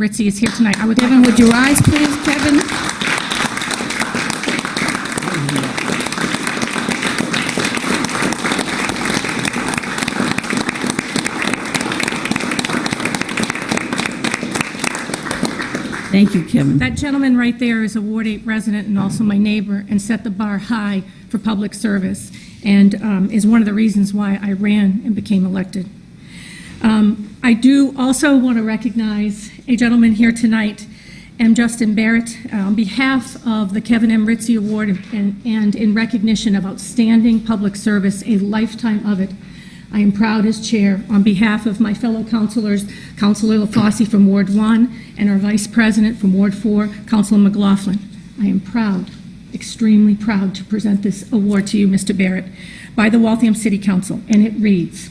Ritzie is here tonight. I would Kevin, would you rise, please, Kevin? Thank you, Kevin. That gentleman right there is a Ward 8 resident and also my neighbor, and set the bar high for public service, and um, is one of the reasons why I ran and became elected. Um, I do also want to recognize a gentleman here tonight, M. Justin Barrett, uh, on behalf of the Kevin M. Ritzie Award and and in recognition of outstanding public service, a lifetime of it. I am proud as chair, on behalf of my fellow councilors, Councilor LaFosse from Ward 1 and our vice president from Ward 4, Councilor McLaughlin. I am proud, extremely proud to present this award to you, Mr. Barrett, by the Waltham City Council, and it reads,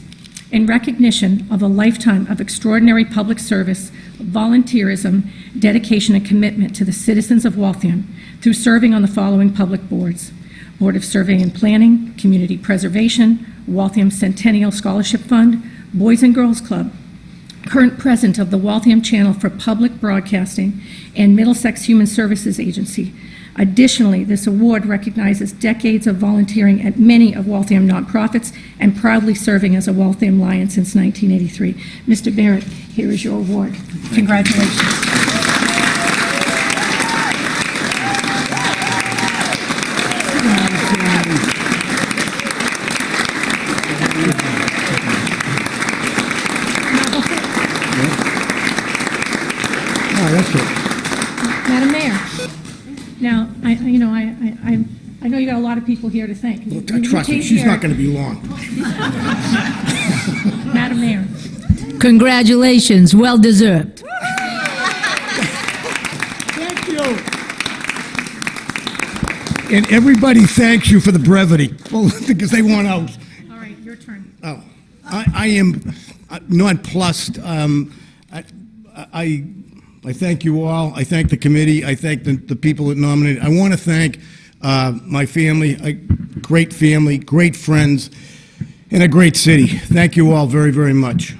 "In recognition of a lifetime of extraordinary public service, volunteerism, dedication, and commitment to the citizens of Waltham through serving on the following public boards: Board of Survey and Planning, Community Preservation, Waltham Centennial Scholarship Fund, Boys and Girls Club, current president of the Waltham Channel for Public Broadcasting, and Middlesex Human Services Agency. Additionally, this award recognizes decades of volunteering at many of Waltham nonprofits and proudly serving as a Waltham Lion since 1983. Mr. Barrett, here is your award. Congratulations. Oh, that's it. Madam Mayor, now, I, I- you know, I, I, I- I know you got a lot of people here to thank. You- you Trust me, she's care- not going to be long. Madam Mayor, Congratulations, well deserved. Thank you. And everybody thanks you for the brevity, well, because they want out. all right, your turn. Oh, I, I am uh, nonplussed. Um, I, I, I thank you all. I thank the committee. I thank the, the people that nominated. I want to thank uh, my family, a great family, great friends, and a great city. Thank you all very, very much.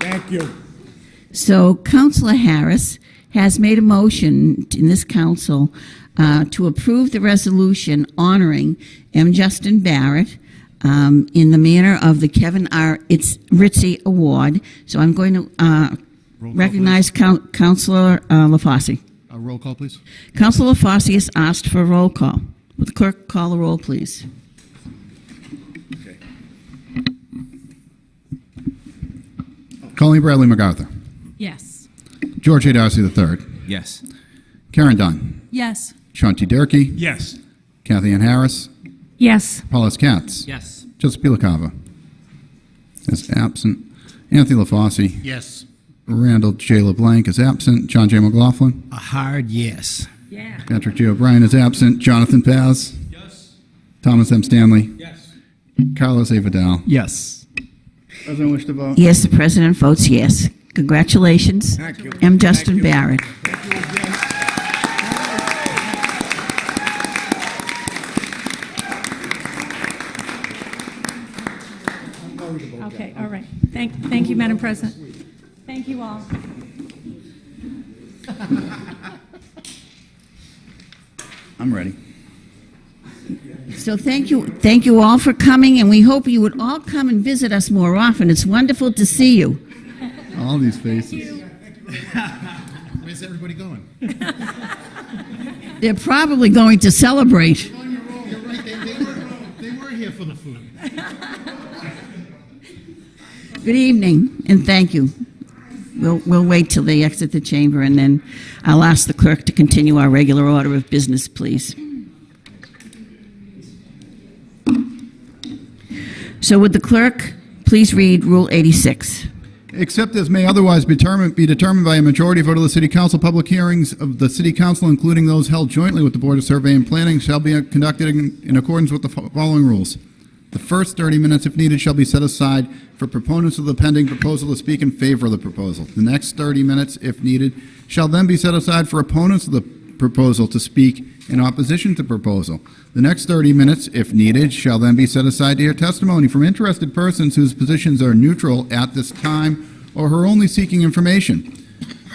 Thank you. So Councilor Harris has made a motion in this council uh, to approve the resolution honoring M. Justin Barrett um, in the manner of the Kevin R. It's Ritzie Award. So I'm going to uh, Roll call, recognize Coun- Councilor uh, LaFosse. Uh, Roll call, please. Councilor LaFosse has asked for a roll call. Will the clerk call the roll, please? Colleen Bradley MacArthur. Yes. George A. Darcy III. Yes. Karen Dunn. Yes. Shanti Durkee. Yes. Kathy Ann Harris. Yes, Paulus Katz. Yes. Joseph P. LaCava is absent. Anthony LaFosse. Yes. Randall J. LeBlanc is absent. John J. McLaughlin. A hard yes. yeah. Patrick J. O'Brien is absent. Jonathan Paz. Yes. Thomas M. Stanley. Yes. Carlos A. Vidal. Yes. President wish to vote? Yes, the president votes yes. Congratulations. Thank you. M. Justin Thank you. Barrett. Thank you. Okay, all right. Thank, thank you, Madam President. Thank you all. I'm ready. So thank you, thank you all for coming, and we hope you would all come and visit us more often. It's wonderful to see you. All these faces. Where's everybody going? They're probably going to celebrate. You're right. They, they, were, they were here for the food. Good evening, and thank you. We'll, we'll wait till they exit the chamber, and then I'll ask the clerk to continue our regular order of business, please. So would the clerk please read Rule 86? Except as may otherwise be determined, be determined by a majority vote of the City Council, public hearings of the City Council, including those held jointly with the Board of Survey and Planning, shall be conducted in, in accordance with the following rules. The The first 30 minutes, if needed, shall be set aside for proponents of the pending proposal to speak in favor of the proposal. The next 30 minutes, if needed, shall then be set aside for opponents of the proposal to speak in opposition to proposal. The next 30 minutes, if needed, shall then be set aside to hear testimony from interested persons whose positions are neutral at this time or who are only seeking information.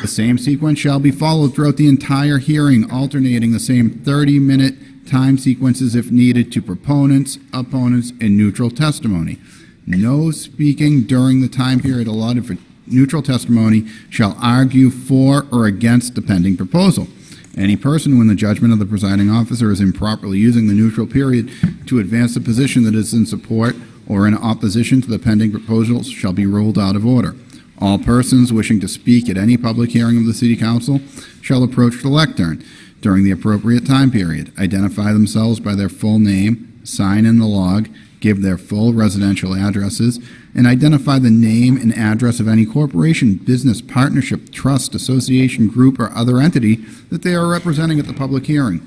The same sequence shall be followed throughout the entire hearing, alternating the same 30-minute time sequences if needed to proponents, opponents, and neutral testimony. No speaking during the time period allotted for neutral testimony shall argue for or against the pending proposal. Any person who, in the judgment of the presiding officer, is improperly using the neutral period to advance a position that is in support or in opposition to the pending proposals shall be ruled out of order. All persons wishing to speak at any public hearing of the City Council shall approach the lectern during the appropriate time period, identify themselves by their full name, sign in the log, give their full residential addresses, and identify the name and address of any corporation, business, partnership, trust, association, group, or other entity that they are representing at the public hearing.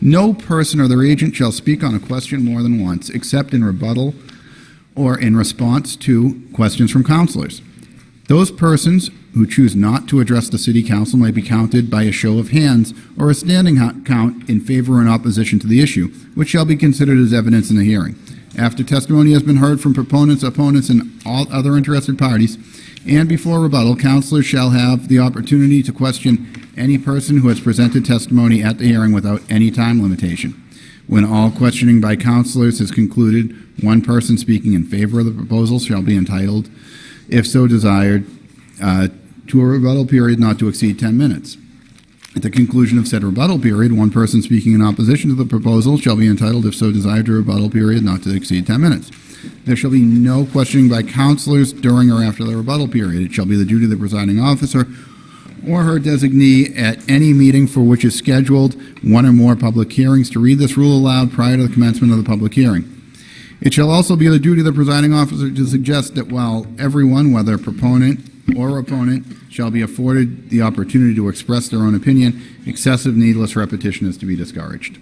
No person or their agent shall speak on a question more than once, except in rebuttal or in response to questions from councilors. Those persons who choose not to address the city council may be counted by a show of hands or a standing count in favor or in opposition to the issue, which shall be considered as evidence in the hearing. After testimony has been heard from proponents, opponents, and all other interested parties, and before rebuttal, councilors shall have the opportunity to question any person who has presented testimony at the hearing without any time limitation. When all questioning by councilors is concluded, one person speaking in favor of the proposal shall be entitled, if so desired, uh, to a rebuttal period not to exceed 10 minutes. At the conclusion of said rebuttal period, one person speaking in opposition to the proposal shall be entitled, if so desired, to a rebuttal period not to exceed 10 minutes. There shall be no questioning by councilors during or after the rebuttal period. It shall be the duty of the presiding officer or her designee at any meeting for which is scheduled one or more public hearings to read this rule aloud prior to the commencement of the public hearing. It shall also be the duty of the presiding officer to suggest that while everyone, whether proponent or opponent, shall be afforded the opportunity to express their own opinion, excessive needless repetition is to be discouraged.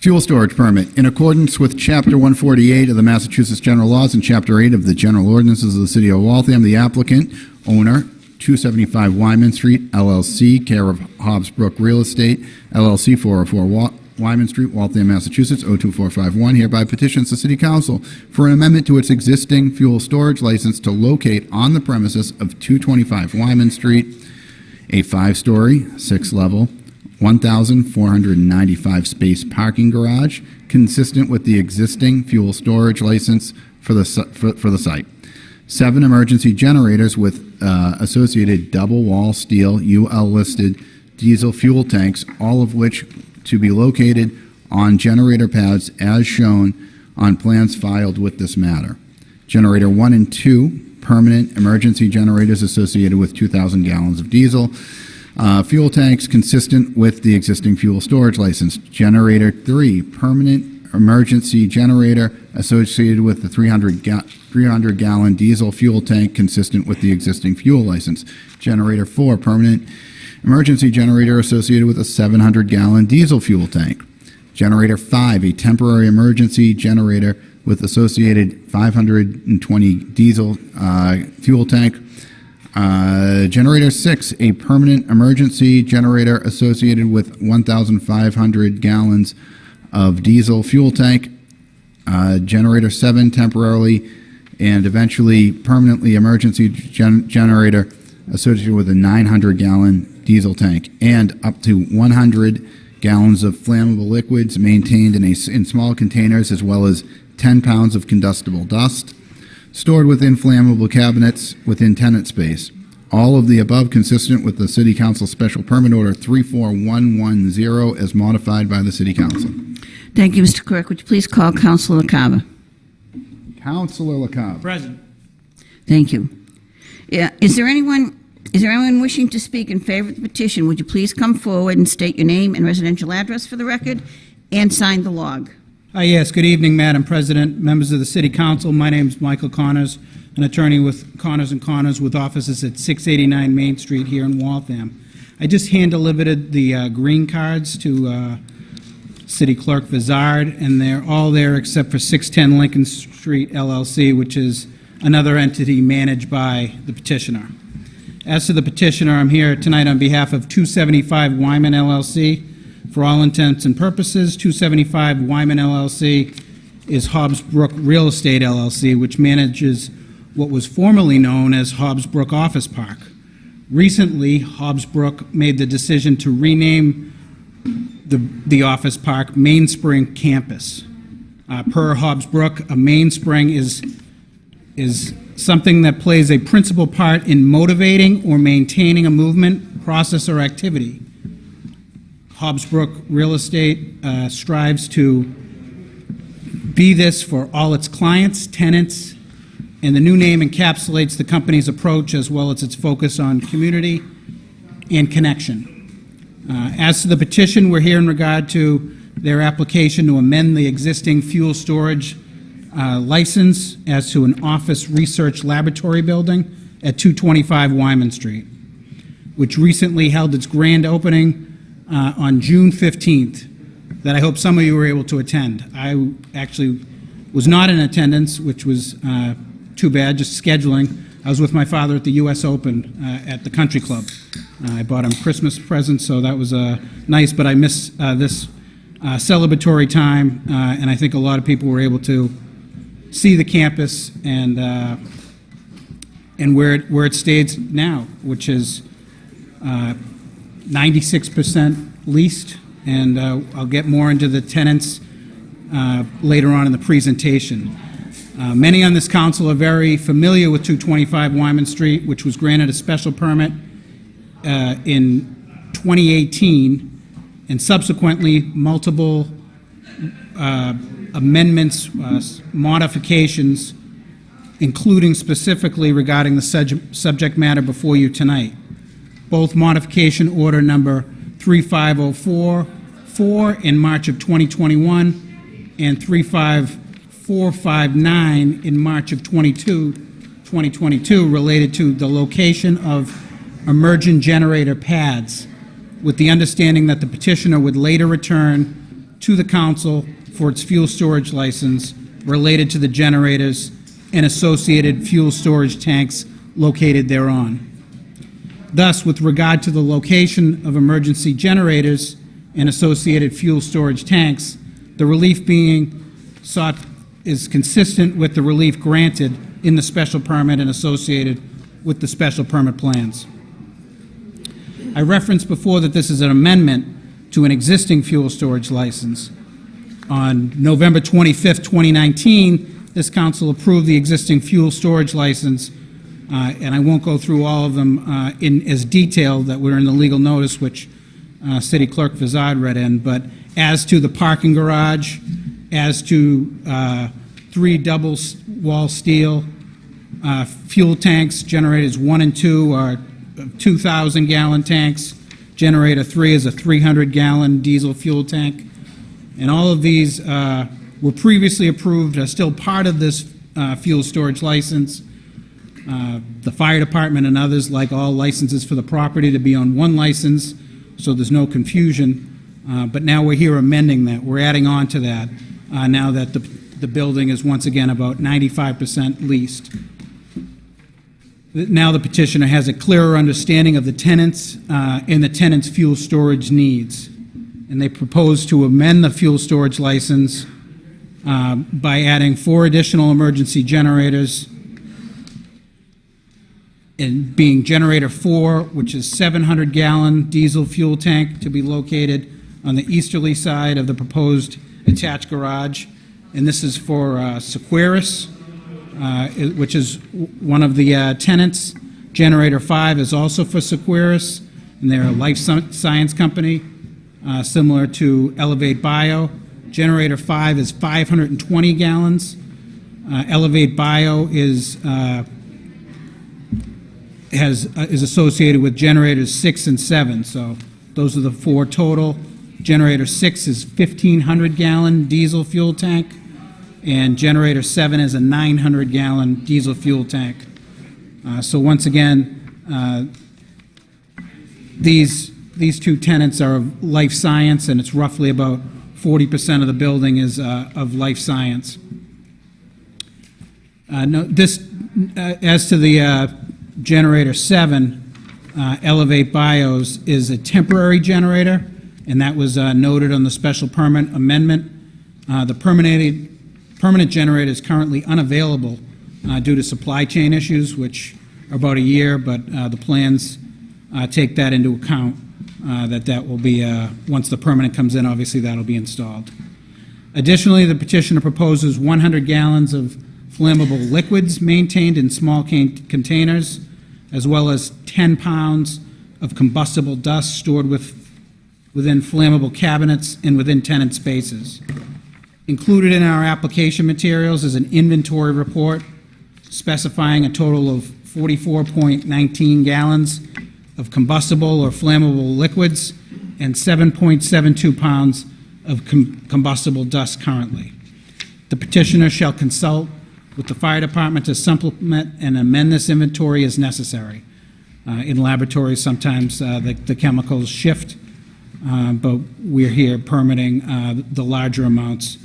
Fuel storage permit. In accordance with Chapter 148 of the Massachusetts General Laws and Chapter 8 of the General Ordinances of the City of Waltham, the applicant, owner, 275 Wyman Street, LLC, care of Hobbs Brook Real Estate, LLC, 404 Wa- Wyman Street, Waltham, Massachusetts, 02451, hereby petitions the City Council for an amendment to its existing fuel storage license to locate on the premises of 225 Wyman Street a five-story, six-level, 1,495 space parking garage consistent with the existing fuel storage license for the, for, for the site. Seven emergency generators with uh, associated double-wall steel UL-listed diesel fuel tanks, all of which to be located on generator pads as shown on plans filed with this matter. Generator 1 and 2, permanent emergency generators associated with 2,000 gallons of diesel. Uh, fuel tanks consistent with the existing fuel storage license. Generator 3, permanent emergency generator associated with the 300, ga- 300 gallon diesel fuel tank consistent with the existing fuel license. Generator 4, permanent emergency generator associated with a 700 gallon diesel fuel tank. Generator 5, a temporary emergency generator with associated 520 diesel uh, fuel tank. Uh, generator 6, a permanent emergency generator associated with 1,500 gallons of diesel fuel tank. Uh, generator 7, temporarily and eventually permanently emergency gen- generator associated with a 900 gallon diesel tank and up to 100 gallons of flammable liquids maintained in, a, in small containers as well as 10 pounds of combustible dust stored within flammable cabinets within tenant space. All of the above consistent with the City Council Special Permit Order 34110 as modified by the City Council. Thank you, Mr. Clerk. Would you please call Councilor LaCava? Councilor LaCava. Present. Thank you. Yeah, is there anyone, is there anyone wishing to speak in favor of the petition? Would you please come forward and state your name and residential address for the record and sign the log? Uh, Yes, good evening, Madam President, members of the City Council. My name is Michael Connors, an attorney with Connors and Connors with offices at 689 Main Street here in Waltham. I just hand-delivered the uh, green cards to uh, City Clerk Vizard, and they're all there except for 610 Lincoln Street LLC, which is another entity managed by the petitioner. As to the petitioner, I'm here tonight on behalf of 275 Wyman LLC. For all intents and purposes, 275 Wyman LLC is Hobbs Brook Real Estate LLC, which manages what was formerly known as Hobbs Brook Office Park. Recently, Hobbs Brook made the decision to rename the, the office park Mainspring Campus. Uh, per Hobbs Brook, a mainspring is, is something that plays a principal part in motivating or maintaining a movement, process, or activity. Hobbs Brook Real Estate uh, strives to be this for all its clients, tenants, and the new name encapsulates the company's approach as well as its focus on community and connection. Uh, As to the petition, we're here in regard to their application to amend the existing fuel storage uh, license as to an office research laboratory building at 225 Wyman Street, which recently held its grand opening uh, on June 15th, that I hope some of you were able to attend. I actually was not in attendance, which was uh, too bad, just scheduling. I was with my father at the U.S. Open uh, at the Country Club. Uh, I bought him Christmas presents, so that was uh, nice, but I miss uh, this uh, celebratory time, and I think a lot of people were able to see the campus and, uh, and where it, where it stays now, which is uh, 96% leased, and uh, I'll get more into the tenants uh, later on in the presentation. Uh, Many on this council are very familiar with 225 Wyman Street, which was granted a special permit uh, in 2018, and subsequently multiple uh, amendments, uh, modifications, including specifically regarding the subject matter before you tonight. Both modification order number 35044 in March of 2021 and 35459 in March of 22, 2022 related to the location of emergent generator pads with the understanding that the petitioner would later return to the council for its fuel storage license related to the generators and associated fuel storage tanks located thereon. Thus, with regard to the location of emergency generators and associated fuel storage tanks, the relief being sought is consistent with the relief granted in the special permit and associated with the special permit plans. I referenced before that this is an amendment to an existing fuel storage license. On November 25th, 2019, this council approved the existing fuel storage license, uh, and I won't go through all of them uh, in as detail that were in the legal notice, which uh, City Clerk Vizard read in, but as to the parking garage, as to uh, three double-wall steel, uh, fuel tanks, generators one and two are 2,000-gallon tanks. Generator three is a 300-gallon diesel fuel tank. And all of these uh, were previously approved, are still part of this uh, fuel storage license. Uh, The fire department and others like all licenses for the property to be on one license, so there's no confusion. Uh, But now we're here amending that. We're adding on to that, uh, now that the the building is once again about 95% leased. Now the petitioner has a clearer understanding of the tenants uh, and the tenants' fuel storage needs. And they propose to amend the fuel storage license uh, by adding four additional emergency generators, and being generator four, which is 700-gallon diesel fuel tank to be located on the easterly side of the proposed attached garage. And this is for uh, uh, which is one of the uh, tenants. Generator 5 is also for Seqirus, and they're a life science company, similar to Elevate Bio. Generator 5 is 520 gallons. Uh, Elevate Bio is, uh, has, uh, is associated with generators 6 and 7, so those are the four total. Generator 6 is 1,500 gallon diesel fuel tank and generator seven is a 900-gallon diesel fuel tank. Uh, So once again, uh, these, these two tenants are of life science, and it's roughly about 40% of the building is uh, of life science. Uh, No, this, uh, as to the uh, generator seven, uh, Elevate Bios is a temporary generator, and that was uh, noted on the special permit amendment. The permanent, permanent generator is currently unavailable due to supply chain issues, which are about a year, but the plans take that into account, uh, that that will be, uh, once the permanent comes in, obviously that'll be installed. Additionally, the petitioner proposes 100 gallons of flammable liquids maintained in small containers, as well as 10 pounds of combustible dust stored with, within flammable cabinets and within tenant spaces. Included in our application materials is an inventory report specifying a total of 44.19 gallons of combustible or flammable liquids and 7.72 pounds of com- combustible dust currently. The petitioner shall consult with the fire department to supplement and amend this inventory as necessary. Uh, In laboratories, sometimes uh, the the chemicals shift, uh, but we're here permitting uh, the larger amounts,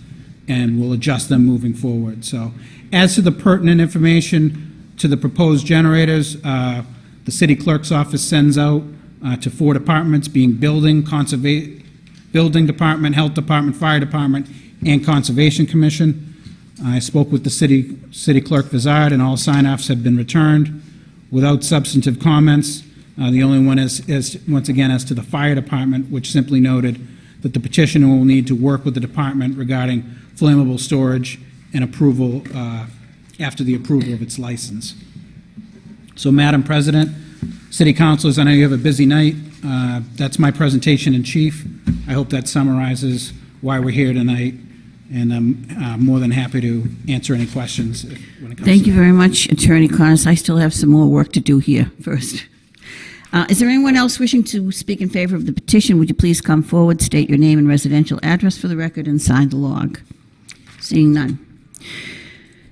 and we'll adjust them moving forward. So as to the pertinent information to the proposed generators, uh, the city clerk's office sends out uh, to four departments, being building, conserva, building department, health department, fire department, and conservation commission. I spoke with the city, city clerk Vizard, and all sign-offs have been returned without substantive comments. Uh, The only one is, is, once again, as to the fire department, which simply noted that the petitioner will need to work with the department regarding flammable storage and approval, uh, after the approval of its license. So, Madam President, City Councilors, I know you have a busy night. Uh, That's my presentation in chief. I hope that summarizes why we're here tonight, and I'm uh, more than happy to answer any questions when it comes to Thank you that. very much, Attorney Connors. I still have some more work to do here first. Uh, Is there anyone else wishing to speak in favor of the petition? Would you please come forward, state your name and residential address for the record, and sign the log? Seeing none.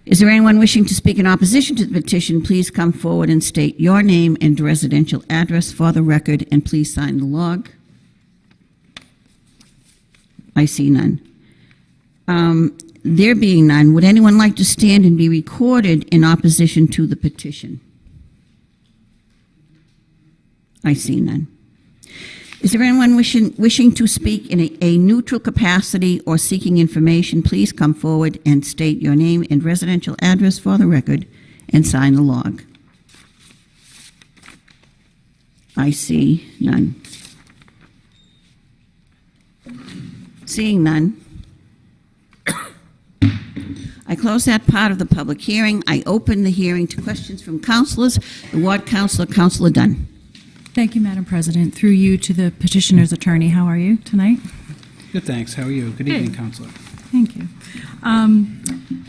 Is there anyone wishing to speak in opposition to the petition? Please come forward and state your name and residential address for the record, and please sign the log. I see none. Um, There being none, would anyone like to stand and be recorded in opposition to the petition? I see none. Is there anyone wishing, wishing to speak in a, a neutral capacity or seeking information? Please come forward and state your name and residential address for the record and sign the log. I see none. Seeing none. I close that part of the public hearing. I open the hearing to questions from councilors. The ward councilor, Councilor Dunn. Thank you, Madam President. Through you to the petitioner's attorney, how are you tonight? Good, thanks. How are you? Good evening, Councilor. Thank you. Um,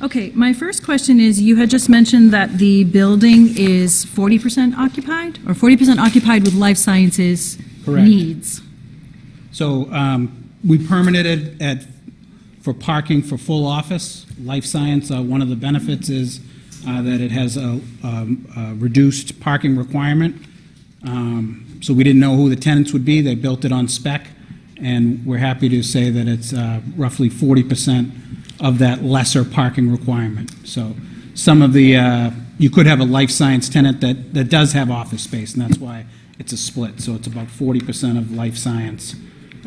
Okay, my first question is, you had just mentioned that the building is 40% occupied, or 40% occupied with life sciences Correct. needs? So um, we permitted at, for parking for full office. Life science, uh, one of the benefits is uh, that it has a um, a reduced parking requirement. Um, So we didn't know who the tenants would be. They built it on spec, and we're happy to say that it's uh, roughly 40% of that lesser parking requirement. So some of the, uh, you could have a life science tenant that, that does have office space, and that's why it's a split. So it's about 40% of life science.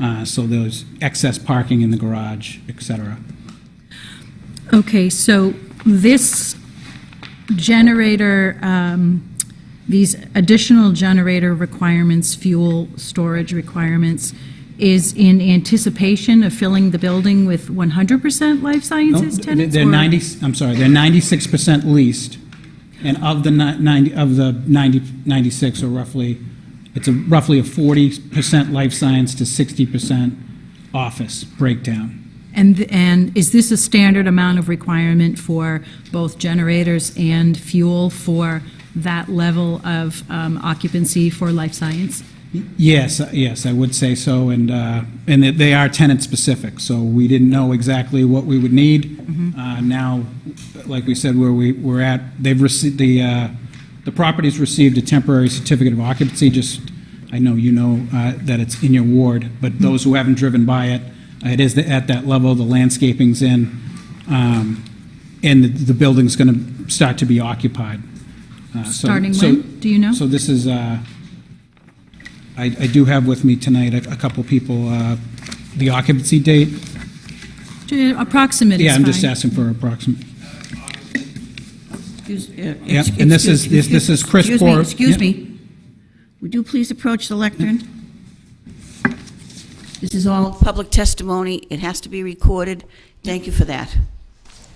Uh, So there's excess parking in the garage, et cetera. Okay, so this generator, um, these additional generator requirements, fuel storage requirements, is in anticipation of filling the building with 100% life sciences No, tenants? They're or- 90, I'm sorry, they're 96% leased, and of the ni- 90, of the 90, 96 or roughly, it's a roughly a 40% life science to 60% office breakdown. And, and is this a standard amount of requirement for both generators and fuel for that level of um, occupancy for life science? Yes, uh, yes, I would say so, and, uh, and they are tenant-specific, so we didn't know exactly what we would need. Uh, Now, like we said, where we, we're at, they've received, the, uh, the property's received a temporary certificate of occupancy, just, I know you know uh, that it's in your ward, but those who haven't driven by it, It is at that level, the landscaping's in, um, and the- the building's going to start to be occupied. Uh, so- Starting so- when? Do you know? So this is, uh, I I do have with me tonight a a couple people, uh, the occupancy date. Approximate is Yeah, I'm just fine. asking for approximate. Excuse- uh, Yeah, excuse- and this is- excuse- this- this is Chris Excuse me, Por- excuse yeah. me. Would you please approach the lectern? This is all public testimony. It has to be recorded. Thank you for that.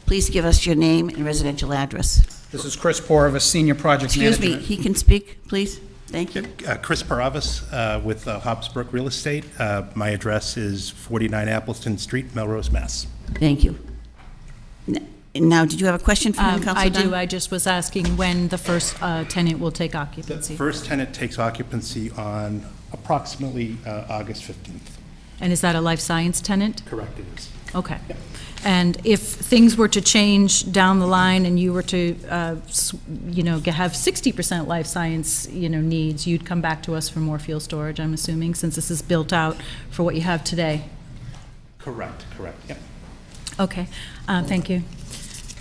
Please give us your name and residential address. This is Chris Porvis, Senior Project Manager. Excuse me, he can speak, please? Thank you. Uh, Chris Paravis uh, with uh, Hobbsbrook Real Estate. Uh, My address is 49 Appleton Street, Melrose, Mass. Thank you. Now, did you have a question for him, Um, Councilor I do, I just was asking when the first uh, tenant will take occupancy. The first tenant takes occupancy on approximately uh, August 15th. And is that a life science tenant? Correct, it is. Okay. And if things were to change down the line and you were to, uh, you know, have 60% life science, you know, needs, you'd come back to us for more fuel storage, I'm assuming, since this is built out for what you have today? Correct, correct, yep. Okay, uh, thank you.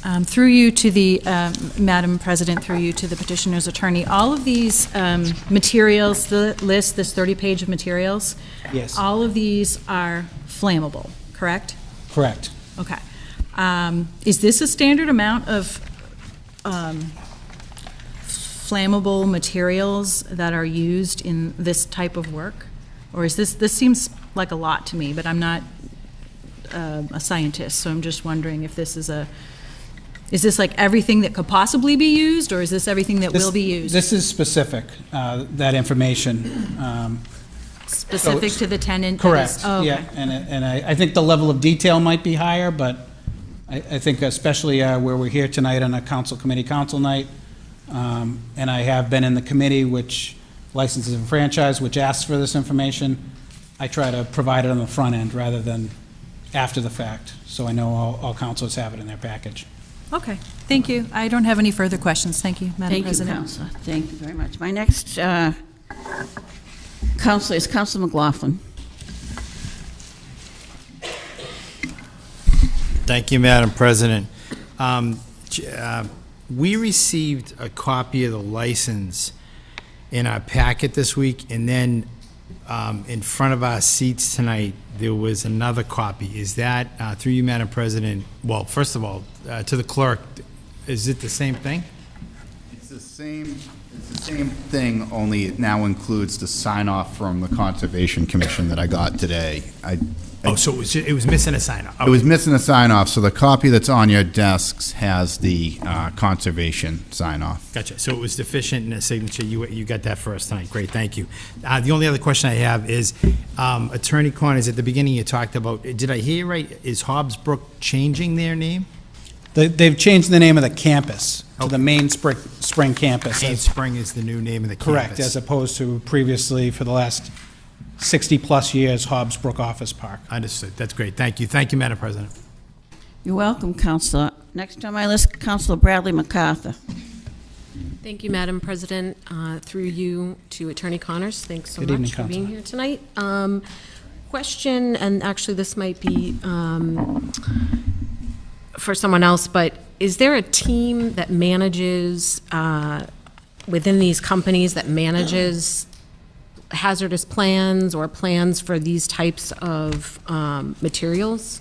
Um, Through you to the, um, Madam President, through you to the petitioner's attorney, all of these um, materials, the list, this 30-page of materials? Yes. All of these are flammable, correct? Correct. Okay. Um, Is this a standard amount of um, flammable materials that are used in this type of work? Or is this, this seems like a lot to me, but I'm not uh, a scientist, so I'm just wondering if this is a, is this like everything that could possibly be used, or is this everything that will be used? This is specific, uh, that information. um, Specific to the tenant? that is- Correct, oh, okay. yeah, and, I- and I, I think the level of detail might be higher, but I, I think especially uh, where we're here tonight on a council committee council night, um, and I have been in the committee which licenses and franchise, which asks for this information, I try to provide it on the front end rather than after the fact, so I know all, all councilors have it in their package. Okay, thank you. I don't have any further questions. Thank you, Madam Thank you, President. Councilor. Thank you very much. My next uh, Councilor is Councilor McLaughlin. Thank you, Madam President. Um, uh, We received a copy of the license in our packet this week, and then um, in front of our seats tonight, there was another copy. Is that, uh, through you, Madam President, well, first of all, uh, to the clerk, is it the same thing? It's the same, it's the same thing, only it now includes the sign-off from the Conservation Commission that I got today. I, Oh, so it was, ju- it was missing a sign off. it was missing a sign-off, so the copy that's on your desks has the uh, Conservation sign-off. Gotcha. So it was deficient in a signature. You, you got that for us tonight. Great, thank you. Uh, the only other question I have is, um, Attorney Connors, at the beginning you talked about, did I hear right? Is Hobbs Brook changing their name? They, they've changed the name of the campus to the main spring, spring campus. Main as- Spring is the new name of the campus. Correct, as opposed to previously, for the last 60-plus years, Hobbs Brook Office Park. Understood. That's great. Thank you. Thank you, Madam President. You're welcome, Councilor. Next on my list, Councilor Bradley MacArthur. Thank you, Madam President. Uh, Through you to Attorney Connors, thanks so Good evening, much for being Councilor. here tonight. Um, Question, and actually, this might be um, for someone else, but is there a team that manages, uh, within these companies, that manages hazardous plans or plans for these types of um, materials?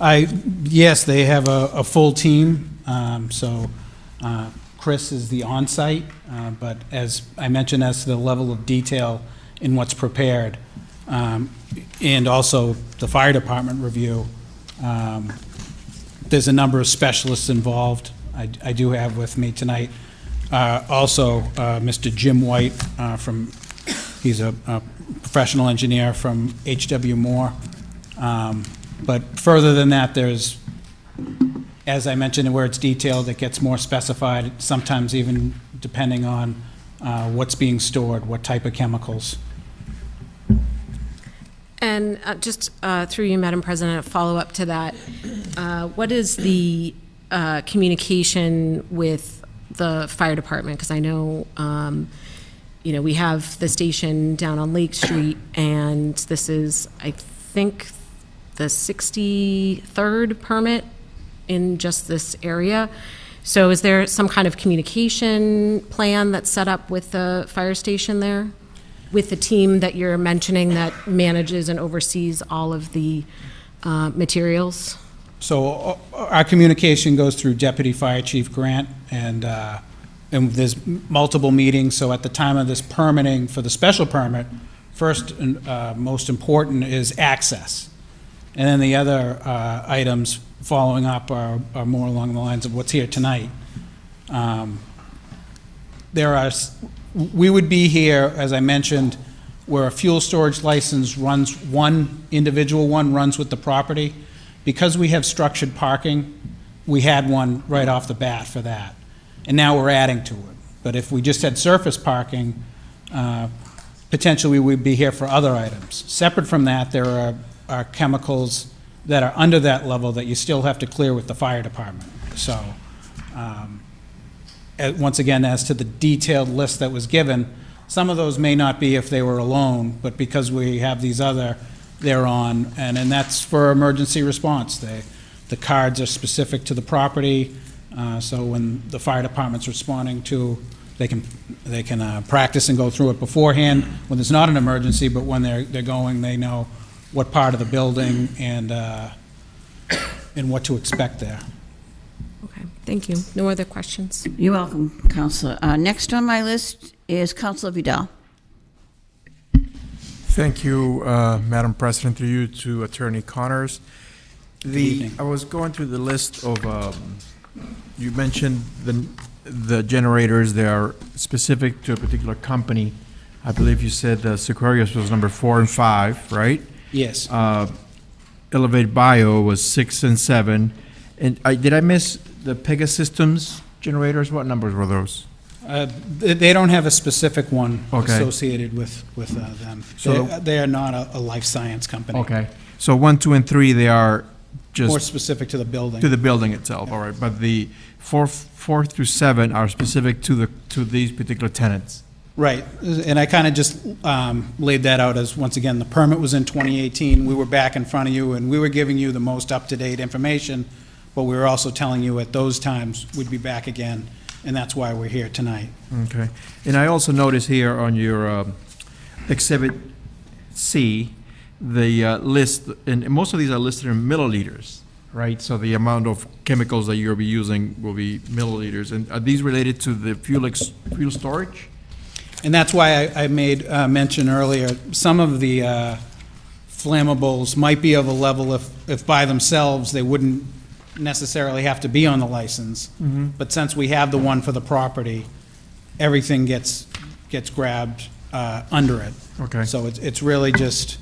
I, yes, they have a, a full team, um, so, uh, Chris is the on-site, uh, but as I mentioned, as to the level of detail in what's prepared, um, and also the fire department review, um, there's a number of specialists involved. I, I do have with me tonight, uh, also, uh, Mr. Jim White, uh, from, he's a, a professional engineer from H.W. Moore. Um, But further than that, there's, as I mentioned, where it's detailed, it gets more specified, sometimes even depending on uh, what's being stored, what type of chemicals. And uh, just uh, through you, Madam President, a follow-up to that, uh, what is the uh, communication with the fire department? Because I know, um, you know, we have the station down on Lake Street, and this is, I think, the 63rd permit in just this area. So is there some kind of communication plan that's set up with the fire station there? With the team that you're mentioning that manages and oversees all of the uh, materials? So uh, our communication goes through Deputy Fire Chief Grant, and, uh, and there's multiple meetings, so at the time of this permitting for the special permit, first and uh, most important is access. And then the other uh, items following up are, are more along the lines of what's here tonight. Um, There are, we would be here, as I mentioned, where a fuel storage license runs, one individual one runs with the property. Because we have structured parking, we had one right off the bat for that. And now we're adding to it. But if we just had surface parking, uh, potentially we would be here for other items. Separate from that, there are, are chemicals that are under that level that you still have to clear with the fire department. So, um, once again, as to the detailed list that was given, some of those may not be if they were alone, but because we have these other, they're on, and, and that's for emergency response. They, the cards are specific to the property, uh, so when the fire department's responding to, they can, they can uh, practice and go through it beforehand when there's not an emergency, but when they're, they're going, they know what part of the building and, uh, and what to expect there. Okay, thank you. No other questions? You're welcome, Councilor. Uh, Next on my list is Councilor Vidal. Thank you, uh, Madam President, through you to Attorney Connors. The. I was going through the list of, um, you mentioned the, the generators, they are specific to a particular company. I believe you said uh, Seqirus was number four and five, right? Yes. Uh, Elevate Bio was six and seven. And I, did I miss the Pegasystems generators? What numbers were those? Uh, They they don't have a specific one Okay. associated with, with uh, them. So- They they are not a, a life science company. Okay. So one, two, and three, they are just. More specific to the building. To the building itself, all right, but the four, four through seven are specific to the, to these particular tenants. Right, and I kind of just um, laid that out as, once again, the permit was in 2018, we were back in front of you, and we were giving you the most up-to-date information, but we were also telling you at those times, we'd be back again, and that's why we're here tonight. Okay, and I also noticed here on your um, Exhibit C, the uh, list, and most of these are listed in milliliters, right? So the amount of chemicals that you'll be using will be milliliters, and are these related to the fuel, ex- fuel storage? And that's why I I made uh, mention earlier, some of the uh, flammables might be of a level if, if by themselves, they wouldn't necessarily have to be on the license. But since we have the one for the property, everything gets, gets grabbed uh, under it. Okay. So it's, it's really just,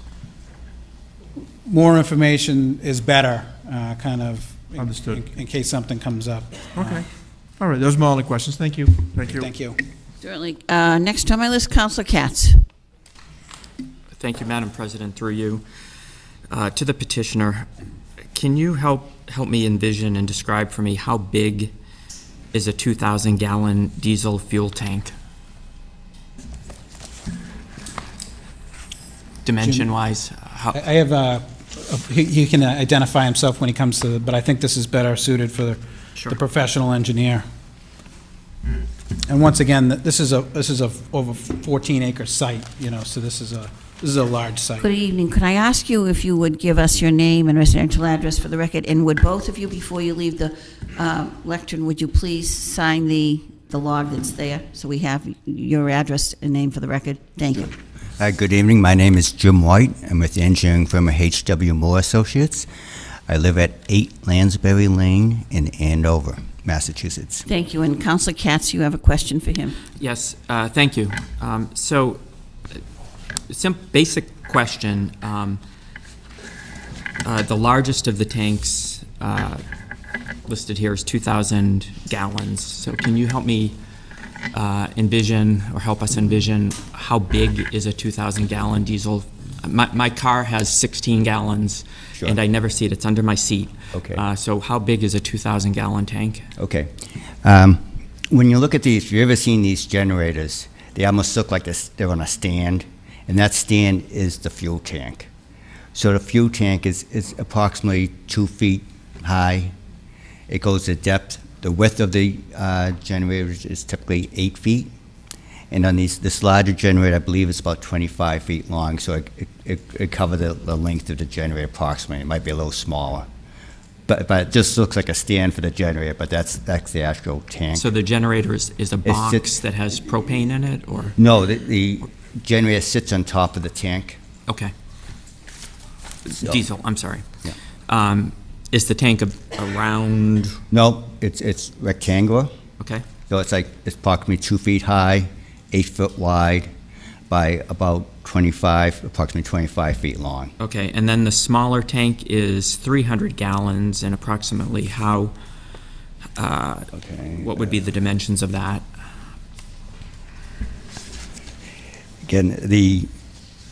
more information is better, uh, kind of. in- Understood. In in case something comes up. Okay, all right, those are my only questions, thank you. Thank you. Thank you. Certainly. Uh, Next on my list, Councilor Katz. Thank you, Madam President, through you. Uh, To the petitioner, can you help, help me envision and describe for me how big is a 2,000-gallon diesel fuel tank? Dimension-wise, how, I I have, uh, he he can identify himself when he comes to, the- but I think this is better suited for the Sure. the professional engineer. And once again, th- this is a, this is a over 14 acre site, you know, so this is a, this is a large site. Good evening. Could I ask you if you would give us your name and residential address for the record? And would both of you, before you leave the uh, lectern, would you please sign the, the log that's there? So we have your address and name for the record? Thank you. Hi, good evening. My name is Jim White. I'm with the engineering firm of H.W. Moore Associates. I live at 8 Lansbury Lane in Andover, Massachusetts. Thank you. And Councilor Katz, you have a question for him? yes, uh, thank you. Um, So, sim, basic question. um, uh, The largest of the tanks uh, listed here is 2,000 gallons. So can you help me uh, envision, or help us envision, how big is a 2,000-gallon diesel? My, my car has 16 gallons, Sure. and I never see it. It's under my seat. Okay. Uh, So how big is a 2,000-gallon tank? Okay. Um, when you look at these, if you've ever seen these generators? They almost look like they're on a stand, and that stand is the fuel tank. So the fuel tank is, is approximately two feet high. It goes to depth. The width of the uh, generator is- typically eight feet. And on these, this larger generator, I believe it's about 25 feet long, so it, it, it cover the, the length of the generator approximately. It might be a little smaller. But, but it just looks like a stand for the generator, but that's, that's the actual tank. So the generator is, is a box just- that has propane in it, or? No, the, the generator sits on top of the tank. Okay. So- Diesel, I'm sorry. Yeah. Um, Is the tank a- around, No, it's, it's rectangular. okay? So it's like, it's approximately two feet high, eight foot wide, by about 25, approximately 25 feet long. Okay, and then the smaller tank is 300 gallons and approximately how, uh, Okay. what would be the dimensions of that? Again, the,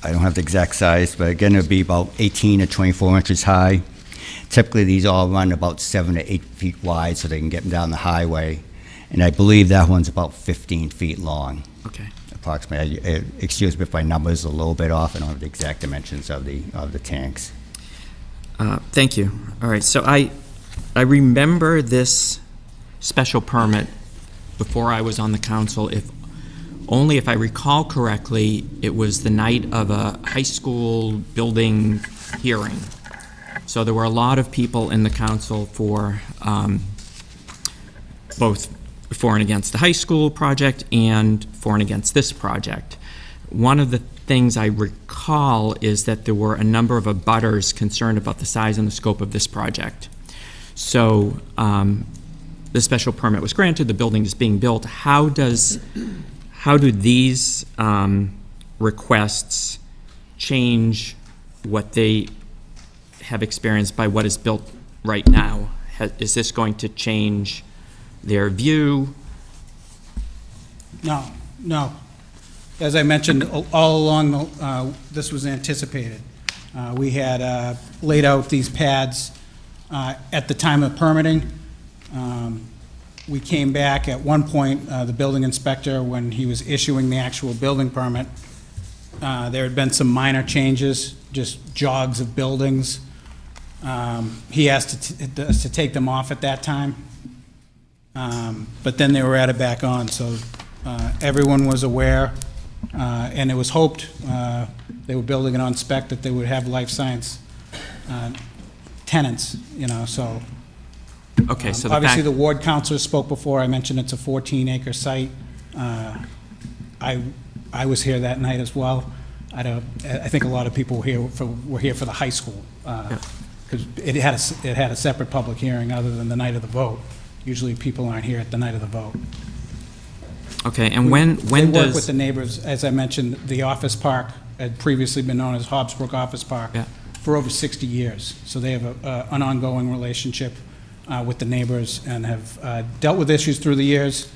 I don't have the exact size, but again, it'd be about 18 to 24 inches high. Typically, these all run about seven to eight feet wide, so they can get them down the highway. And I believe that one's about 15 feet long, Okay. approximately. I- I- Excuse me if my number's a little bit off, I don't have the exact dimensions of the, of the tanks. Uh, Thank you. All right, so I, I remember this special permit before I was on the council, if, only if I recall correctly, it was the night of a high school building hearing. So there were a lot of people in the council for, um, both for and against the high school project and for and against this project. One of the things I recall is that there were a number of abutters concerned about the size and the scope of this project. So um, the special permit was granted, the building is being built. How does, how do these um, requests change what they have experienced by what is built right now? Is this going to change their view? No, no. As I mentioned, all along, the- uh, this was anticipated. Uh, We had uh, laid out these pads uh, at the time of permitting. Um, We came back at one point, uh, the building inspector, when he was issuing the actual building permit, uh, there had been some minor changes, just jogs of buildings. Um, He asked to us to take them off at that time. Um, But then they were added back on, so uh, everyone was aware, uh, and it was hoped, uh, they were building it on spec, that they would have life science uh, tenants, you know, so. Okay, so the Obviously, fact, the ward councilor spoke before, I mentioned it's a 14-acre site. Uh, I, I was here that night as well. I don't, I I think a lot of people were here for, were here for the high school, because it had, a s- it had a separate public hearing other than the night of the vote. Usually, people aren't here at the night of the vote. okay, and when, when They work with does, the neighbors, as I mentioned, the office park had previously been known as Hobbsbrook Office Park Yeah. for over 60 years. So they have a- a- an ongoing relationship uh, with the neighbors and have uh, dealt with issues through the years,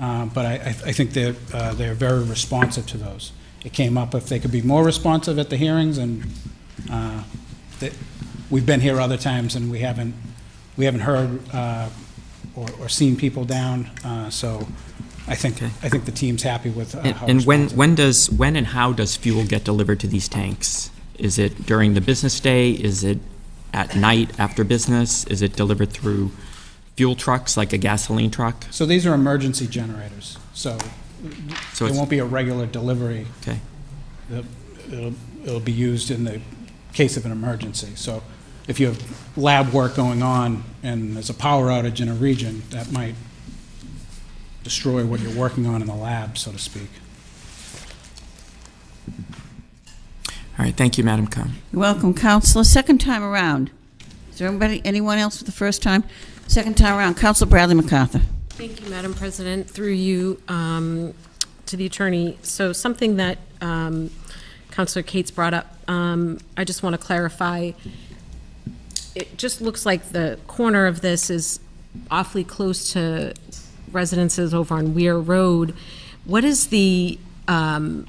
uh, but I I- think they're, uh, they're very responsive to those. It came up if they could be more responsive at the hearings, and uh, we've been here other times, and we haven't, we haven't heard uh, or or seen people down, uh, so I think, Okay. I think the team's happy with uh, and how and when, when does, when and how does fuel get delivered to these tanks? Is it during the business day? Is it at night after business? Is it delivered through fuel trucks, like a gasoline truck? So these are emergency generators, so So it's, won't be a regular delivery. okay, It'll- It'll, it'll be used in the case of an emergency. So if you have lab work going on and there's a power outage in a region, that might destroy what you're working on in the lab, so to speak. All right, thank you, Madam Khan. You're welcome, Councilor. Second time around. Is there anybody, anyone else for the first time? Second time around, Councilor Bradley MacArthur. Thank you, Madam President. Through you um, to the attorney. So something that um, Councilor Cates brought up, um, I just want to clarify. It just looks like the corner of this is awfully close to residences over on Weir Road. What is the um,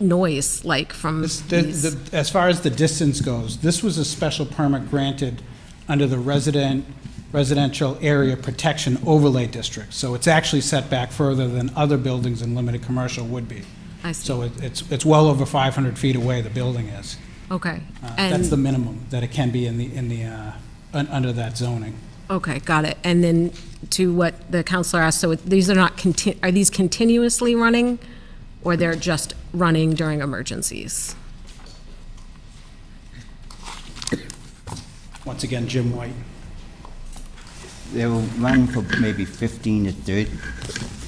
noise like from This- the- these? the- As far as the distance goes, this was a special permit granted under the resident, residential area protection overlay district. So it's actually set back further than other buildings in limited commercial would be. I see. So it- it's, it's well over 500 feet away, the building is. Okay. Uh, And- That's the minimum that it can be in the, in the, uh, un- under that zoning. Okay, got it. And then to what the councilor asked, so these are not, conti- are these continuously running? Or they're just running during emergencies? Once again, Jim White. They'll run for maybe 15 to 30,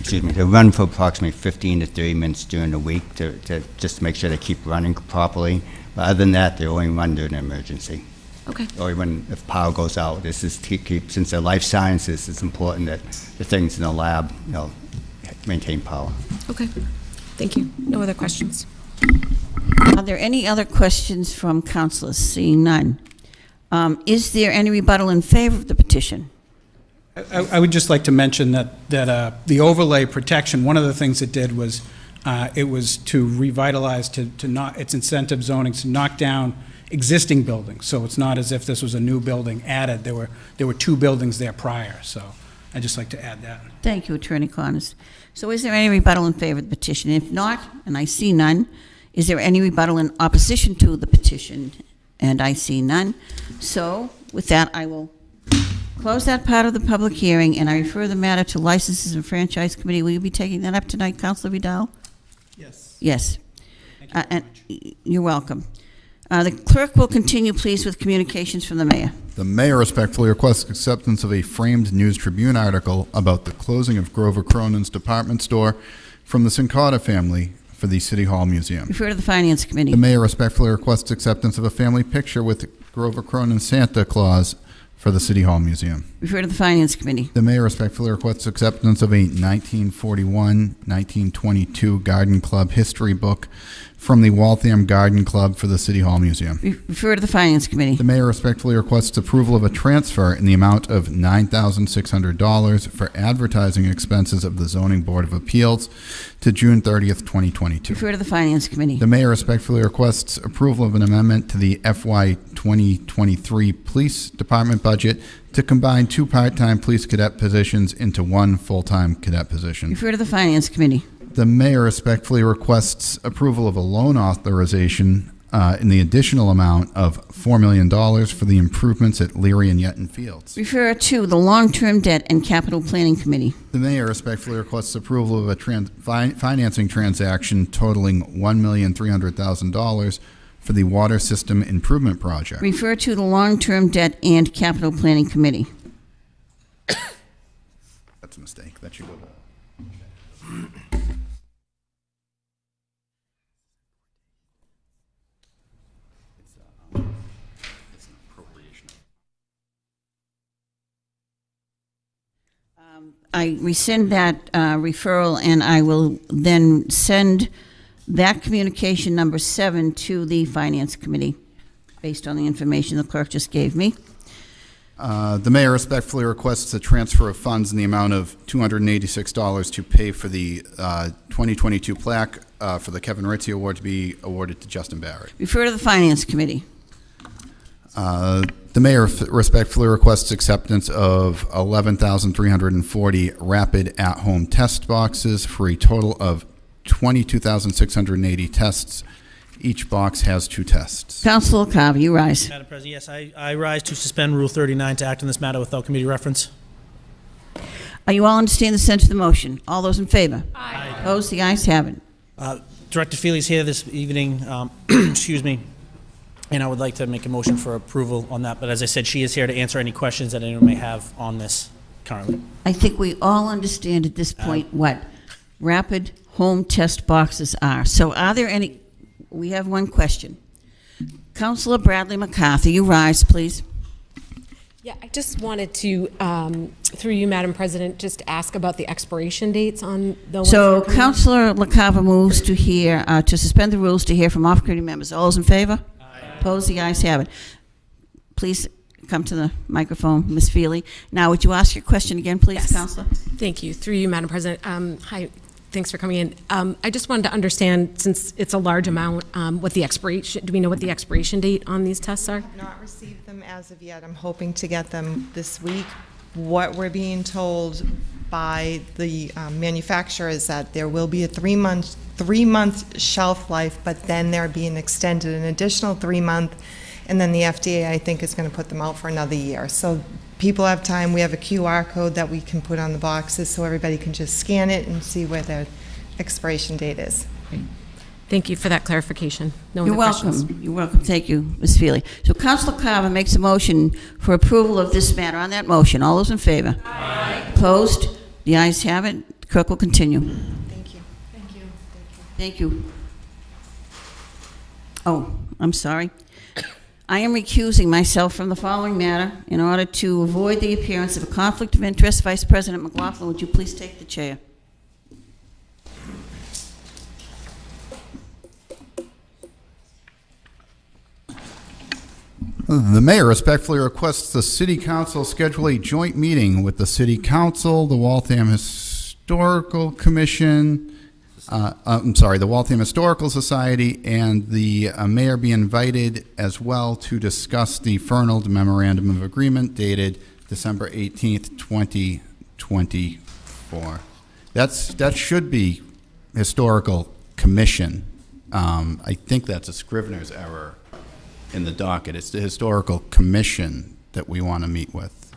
excuse me, they'll run for approximately 15 to 30 minutes during the week to, to just make sure they keep running properly. But other than that, they only run during an emergency. Okay. Or when, if power goes out, this is to keep, since they're life sciences, it's important that the things in the lab, you know, maintain power. Okay, thank you. No other questions? Are there any other questions from councilors? Seeing none. Um, Is there any rebuttal in favor of the petition? I I would just like to mention that, that uh, the overlay protection, one of the things it did was, uh, it was to revitalize, to, to not, its incentive zoning, to knock down existing buildings. So it's not as if this was a new building added. There were, there were two buildings there prior, so I'd just like to add that. Thank you, Attorney Connors. So is there any rebuttal in favor of the petition? If not, and I see none, is there any rebuttal in opposition to the petition? And I see none. So with that, I will close that part of the public hearing, and I refer the matter to Licenses and Franchise Committee. Will you be taking that up tonight, Councilor Vidal? Yes. Yes. Uh, and y- You're welcome. Uh, The clerk will continue, please, with communications from the mayor. The mayor respectfully requests acceptance of a framed News Tribune article about the closing of Grover Cronin's department store from the Sincata family for the City Hall Museum. Refer to the Finance Committee. The mayor respectfully requests acceptance of a family picture with Grover Cronin Santa Claus for the City Hall Museum. Refer to the Finance Committee. The mayor respectfully requests acceptance of a 1941-1922 Garden Club history book from the Waltham Garden Club for the City Hall Museum. Refer to the Finance Committee. The mayor respectfully requests approval of a transfer in the amount of $9,600 for advertising expenses of the Zoning Board of Appeals to June 30th, 2022. Refer to the Finance Committee. The mayor respectfully requests approval of an amendment to the FY 2023 Police Department budget to combine two part-time police cadet positions into one full-time cadet position. Refer to the Finance Committee. The mayor respectfully requests approval of a loan authorization uh, in the additional amount of $4 million for the improvements at Leary and Yetton Fields. Refer to the Long-Term Debt and Capital Planning Committee. The mayor respectfully requests approval of a tran- fi- financing transaction totaling $1,300,000 for the Water System Improvement Project. Refer to the Long-Term Debt and Capital Planning Committee. That's a mistake. That should go to... I rescind that uh, referral, and I will then send that communication number seven to the Finance Committee, based on the information the clerk just gave me. Uh, The mayor respectfully requests a transfer of funds in the amount of $286 to pay for the uh, 2022 plaque uh, for the Kevin Ritzy Award to be awarded to Justin Barrett. Refer to the Finance Committee. Uh, The mayor f- respectfully requests acceptance of 11,340 rapid at-home test boxes for a total of 22,680 tests. Each box has two tests. Councilor Carver, you rise. Madam President, yes, I, I rise to suspend Rule 39 to act on this matter without committee reference. Are you all understand the sense of the motion? All those in favor? Aye. Opposed? The ayes have it. Uh, Director Feely's here this evening, um, excuse me, and I would like to make a motion for approval on that, but as I said, she is here to answer any questions that anyone may have on this currently. I think we all understand at this point what rapid home test boxes are. So are there any, we have one question. Councilor Bradley MacArthur, you rise, please. Yeah, I just wanted to, um, through you, Madam President, just ask about the expiration dates on the So are coming. Councilor LaCava moves to hear, uh, to suspend the rules to hear from off-committee members. All those in favor? Opposed? The ayes have it. Please come to the microphone, Ms. Feely. Now, would you ask your question again, please, Yes. Councilor? Thank you. Through you, Madam President. Um, Hi, thanks for coming in. Um, I just wanted to understand, since it's a large amount, um, what the expiration, do we know what the expiration date on these tests are? Not received them as of yet. I'm hoping to get them this week, what we're being told by the um, manufacturer is that there will be a three-month, three-month shelf life, but then they're being extended an additional three-month, and then the FDA, I think, is going to put them out for another year. So people have time, we have a QR code that we can put on the boxes, so everybody can just scan it and see where the expiration date is. Thank you for that clarification. No You're other questions. welcome. You're welcome. Thank you, Ms. Feely. So Councilor Carver makes a motion for approval of this matter. On that motion, all those in favor? Aye. Opposed? The ayes have it. The Clerk will continue. Thank you. Thank you. Thank you. Oh, I'm sorry. I am recusing myself from the following matter in order to avoid the appearance of a conflict of interest. Vice President McLaughlin, would you please take the chair? The mayor respectfully requests the city council schedule a joint meeting with the city council, the Waltham Historical Commission, uh, uh, I'm sorry, the Waltham Historical Society, and the uh, mayor be invited as well to discuss the Fernald Memorandum of Agreement dated December 18th, 2024. That's, that should be Historical Commission. Um, I think that's a Scrivener's error in the docket. It's the Historical Commission that we want to meet with.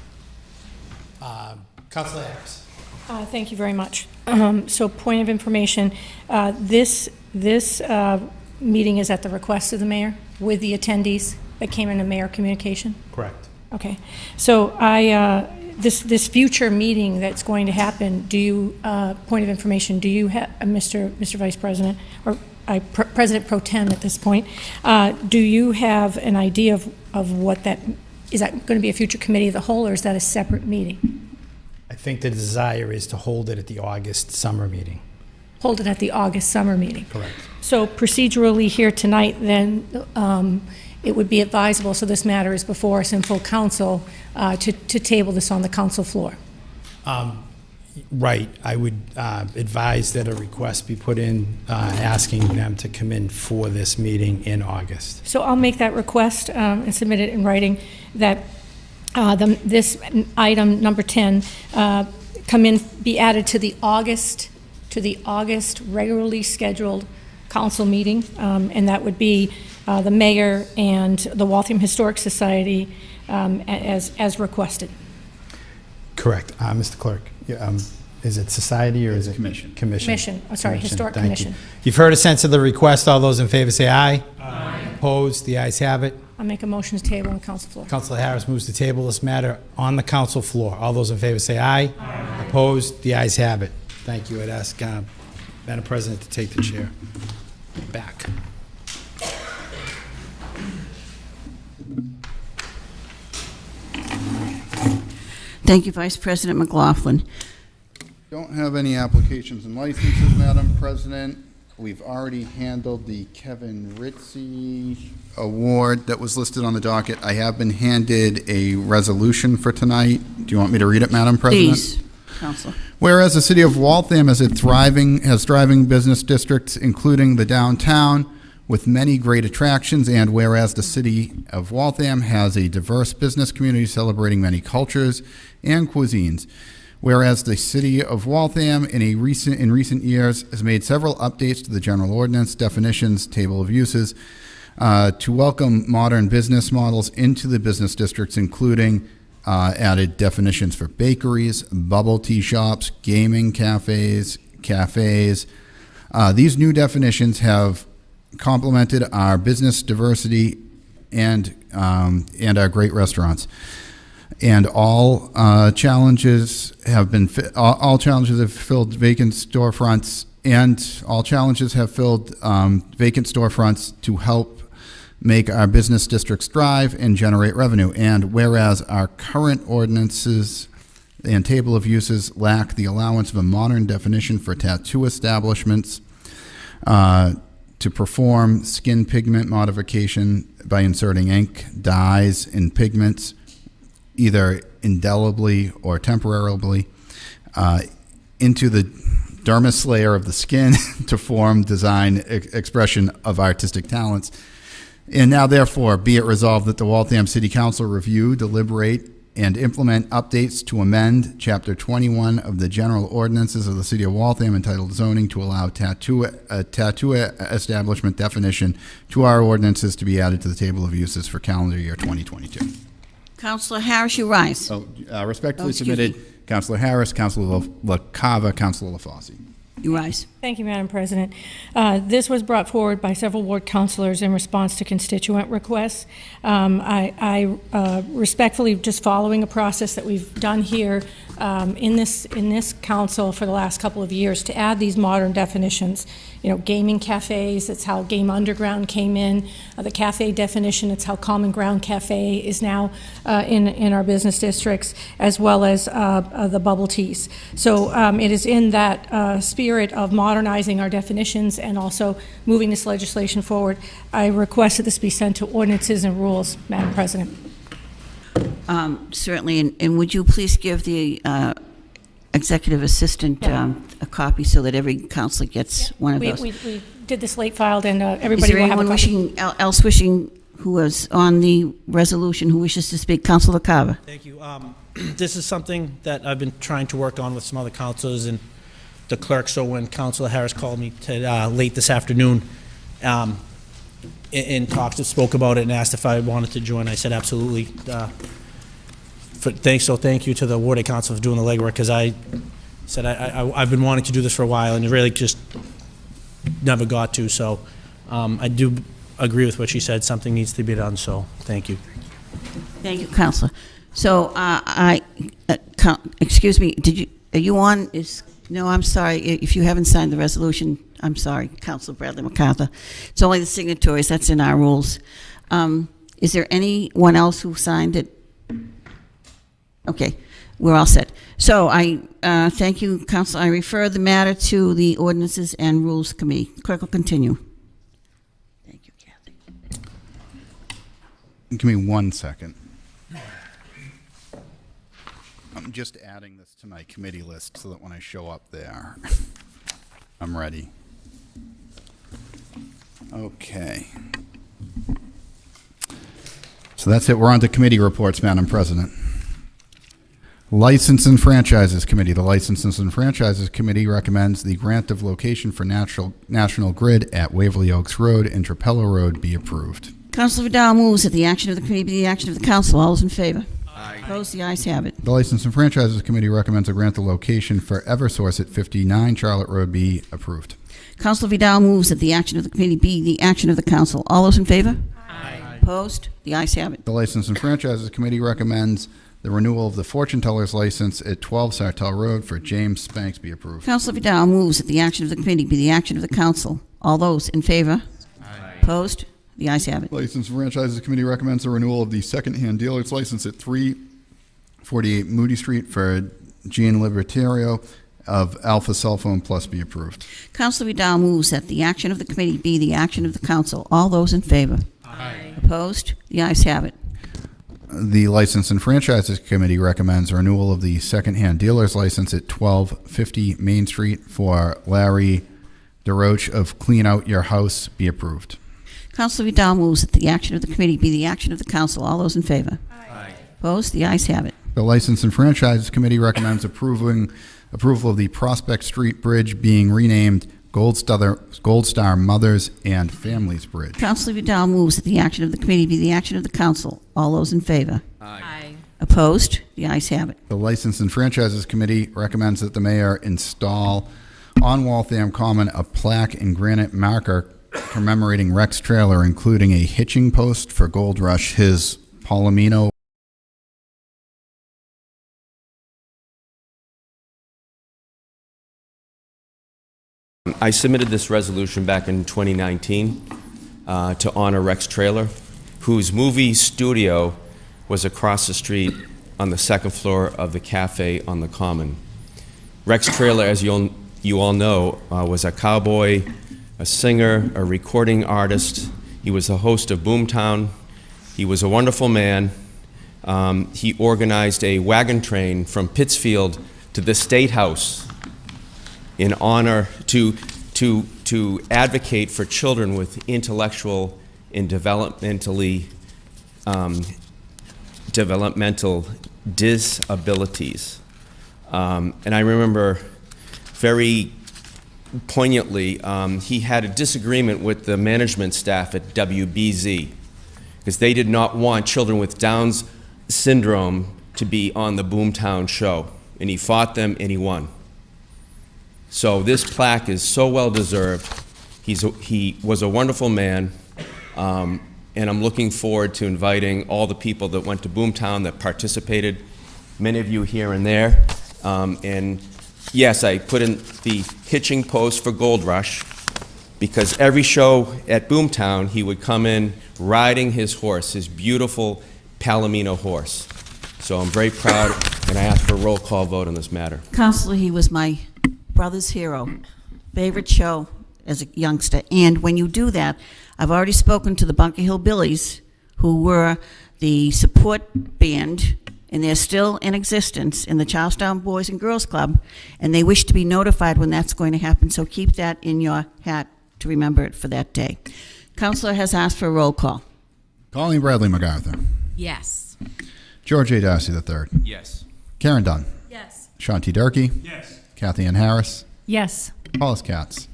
Uh, Councilor Harris. Uh, Thank you very much. Um, So point of information, uh, this, this uh, meeting is at the request of the mayor with the attendees that came in a mayor communication? Correct. Okay. So I, uh, this, this future meeting that's going to happen, do you, uh, point of information, do you have, Mr. Mr. Vice President, or I- Pre- President Pro Tem at this point, uh, do you have an idea of, of what that, is that going to be a future committee of the whole, or is that a separate meeting? I think the desire is to hold it at the August summer meeting. Hold it at the August summer meeting? Correct. So procedurally here tonight, then, um, it would be advisable, so this matter is before us in full council, uh, to, to table this on the council floor. Um, Right, I would uh, advise that a request be put in uh, asking them to come in for this meeting in August. So I'll make that request um, and submit it in writing, that uh, the- this item, number 10, uh, come in, be added to the August, to the August regularly scheduled council meeting, um, and that would be uh, the mayor and the Waltham Historic Society um, as, as requested. Correct. Uh, Mr. Clerk, um, is it society or is it? Commission. Commission. Commission, oh, sorry, Historic thank you. Commission. You've heard a sense of the request. All those in favor say aye. Aye. Opposed? The ayes have it. I'll make a motion to table on the council floor. Councilor Harris moves to table this matter on the council floor. All those in favor say aye. Aye. Opposed? The ayes have it. Thank you. I'd ask uh, Madam President to take the chair back. Thank you, Vice President McLaughlin. Don't have any applications and licenses, Madam President. We've already handled the Kevin Ritzy Award that was listed on the docket. I have been handed a resolution for tonight. Do you want me to read it, Madam President? Please, Councilor. Whereas the city of Waltham is a thriving, has thriving business districts, including the downtown, with many great attractions, and whereas the city of Waltham has a diverse business community celebrating many cultures and cuisines. Whereas the city of Waltham in a recent, in recent years has made several updates to the general ordinance, definitions, table of uses, uh, to welcome modern business models into the business districts, including uh, added definitions for bakeries, bubble tea shops, gaming cafes, cafes. Uh, these new definitions have complemented our business diversity and um, and our great restaurants. And all uh, challenges have been fi- all, all challenges have filled vacant storefronts, and all challenges have filled um, vacant storefronts to help make our business districts thrive and generate revenue. And whereas our current ordinances and table of uses lack the allowance of a modern definition for tattoo establishments, uh, to perform skin pigment modification by inserting ink, dyes, and pigments, either indelibly or temporarily, uh, into the dermis layer of the skin to form design ex- expression of artistic talents. And now, therefore, be it resolved that the Waltham City Council review, deliberate, and implement updates to amend Chapter 21 of the General Ordinances of the City of Waltham entitled zoning to allow tattoo, a tattoo establishment definition to our ordinances to be added to the table of uses for calendar year 2022. Councillor Harris, you rise. Oh, uh, respectfully Oh, submitted, Councilor Harris, Councilor LaCava, Councilor LaFauci. You rise. Thank you, Madam President. Uh, This was brought forward by several ward councilors in response to constituent requests. Um, I I, uh, respectfully, just following a process that we've done here um, in this, in this council for the last couple of years, to add these modern definitions. You know, gaming cafes, it's how Game Underground came in. Uh, The cafe definition, it's how Common Ground Cafe is now uh, in, in our business districts, as well as uh, uh, the bubble teas. So um, it is in that spirit of modernizing our definitions and also moving this legislation forward. I request that this be sent to ordinances and rules, Madam President. Um, Certainly, and- and would you please give the uh, executive assistant um, a copy so that every councilor gets one of We, those? we, we did this late filed and uh, Is everybody there will have a anyone copy. wishing, el- else wishing, who was on the resolution, who wishes to speak? Councilor Carver. Thank you. Um, This is something that I've been trying to work on with some other councilors and the clerk, so when Councilor Harris called me to, uh, late this afternoon, um, and, and talked, spoke about it and asked if I wanted to join, I said absolutely. Uh, For, thanks, so thank you to the Warden Council for doing the legwork, because I said I, I, I've been wanting to do this for a while and really just never got to, so, um, I do agree with what she said, something needs to be done, so, thank you. Thank you, Councilor. So uh, I, uh, excuse me, did you, are you on, is, no, I'm sorry, i- if you haven't signed the resolution, I'm sorry, Councilor Bradley MacArthur. It's only the signatories, that's in our rules. Um, Is there anyone else who signed it? Okay, we're all set. So I uh, thank you, Councilor. I refer the matter to the Ordinances and Rules Committee. Clerk will continue. Thank you, Kathy. Give me one second. I'm just adding this to my committee list so that when I show up there, I'm ready. Okay. So that's it. We're on to committee reports, Madam President. License and Franchises Committee. The Licenses and Franchises Committee recommends the grant of location for natural, National Grid at Waverly Oaks Road and Trapello Road be approved. Councilor Vidal moves that the action of the committee be the action of the council. All those in favor? Aye. Opposed? The ayes have it. The License and Franchises Committee recommends a grant the location for Eversource at 59 Charlotte Road be approved. Councilor Vidal moves that the action of the committee be the action of the council. All those in favor? Aye. Opposed? The ayes have it. The License and Franchises Committee recommends the renewal of the fortune teller's license at 12 Sartell Road for James Spanks be approved. Councilor Vidal moves that the action of the committee be the action of the council. All those in favor? Aye. Opposed? The ayes have it. License and Franchises Committee recommends the renewal of the second-hand dealer's license at 348 Moody Street for Gian Libertario of Alpha Cell Phone Plus be approved. Councilor Vidal moves that the action of the committee be the action of the council. All those in favor? Aye. Opposed? The ayes have it. The License and Franchises Committee recommends renewal of the second-hand dealer's license at 1250 Main Street for Larry DeRoche of Clean Out Your House be approved. Councilor Vidal moves that the action of the committee be the action of the council. All those in favor? Aye. Opposed? The ayes have it. The License and Franchises Committee recommends approving, approval of the Prospect Street Bridge being renamed Gold Star, Gold Star Mothers and Families Bridge. Councilor Vidal moves that the action of the committee be the action of the council. All those in favor? Aye. Opposed? The ayes have it. The License and Franchises Committee recommends that the mayor install on Waltham Common a plaque and granite marker commemorating Rex Trailer, including a hitching post for Gold Rush, his Palomino I submitted this resolution back in 2019 uh, to honor Rex Trailer, whose movie studio was across the street on the second floor of the cafe on the Common. Rex Trailer, as you all, you all know, uh, was a cowboy, a singer, a recording artist. He was the host of Boomtown. He was a wonderful man. Um, he organized a wagon train from Pittsfield to the State House in honor to, to, to advocate for children with intellectual and developmentally um, developmental disabilities. Um, and I remember very poignantly, um, he had a disagreement with the management staff at WBZ because they did not want children with Down's syndrome to be on the Boomtown show. And he fought them and he won. So this plaque is so well deserved. He's a, he was a wonderful man, um, and I'm looking forward to inviting all the people that went to Boomtown that participated. Many of you here and there, um, and yes, I put in the hitching post for Gold Rush because every show at Boomtown he would come in riding his horse, his beautiful Palomino horse. So I'm very proud, and I ask for a roll call vote on this matter. Councilor, he was my brother's hero, favorite show as a youngster. And when you do that, I've already spoken to the Bunker Hill Billies, who were the support band, and they're still in existence in the Charlestown Boys and Girls Club, and they wish to be notified when that's going to happen. So keep that in your hat to remember it for that day. Councilor has asked for a roll call. Colleen Bradley MacArthur. Yes. George A. Darcy III. Yes. Karen Dunn. Yes. Shanti Durkee. Yes. Kathy Ann Harris. Yes. Paulus Katz.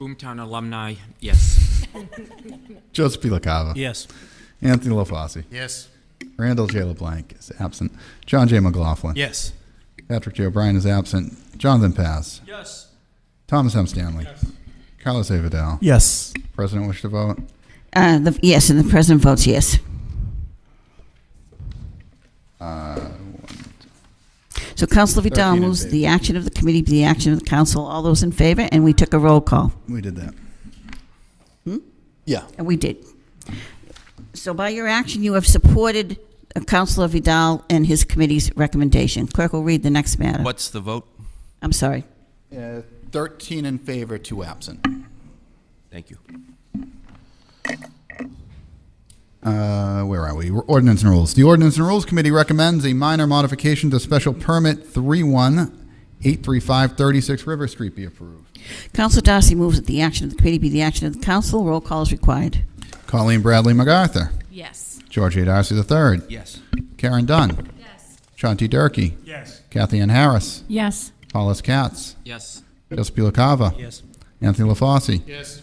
Boomtown alumni, yes. Joseph P. LaCava. Yes. Anthony LaFauci. Yes. Randall J. LeBlanc is absent. John J. McLaughlin. Yes. Patrick J. O'Brien is absent. Jonathan Pass. Yes. Thomas M. Stanley. Yes. Carlos A. Vidal. Yes. President wish to vote? Uh, the, yes, and the president votes yes. Uh, So Councilor Vidal 13 in moves favor. the action of the committee be the action of the council. All those in favor, and we took a roll call. We did that. Hmm? Yeah. And we did. So by your action, you have supported Councilor Vidal and his committee's recommendation. Clerk will read the next matter. What's the vote? I'm sorry. Uh, 13 in favor, two absent. Thank you. Uh, where are we? Ordinance and Rules. The Ordinance and Rules Committee recommends a minor modification to Special Permit 31835 36 River Street be approved. Councilor Darcy moves that the action of the committee be the action of the council. Roll call is required. Colleen Bradley MacArthur. Yes. George A. Darcy III. Yes. Karen Dunn. Yes. Shanti Durkee. Yes. Kathy Ann Harris. Yes. Hollis Katz. Yes. Joseph P. LaCava. Yes. Anthony LaFauci. Yes.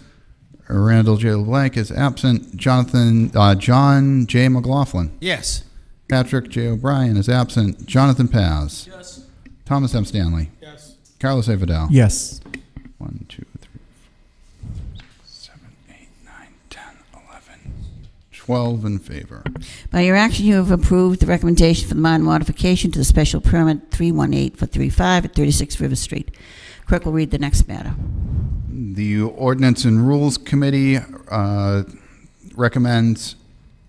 Randall J. LeBlanc is absent. Jonathan, uh, John J. McLaughlin. Yes. Patrick J. O'Brien is absent. Jonathan Paz. Yes. Thomas M. Stanley. Yes. Carlos A. Vidal. Yes. One, two, 12 in favor. By your action, you have approved the recommendation for the minor modification to the special permit 318-435 at 36 River Street. Clerk will read the next matter. The Ordinance and Rules Committee uh, recommends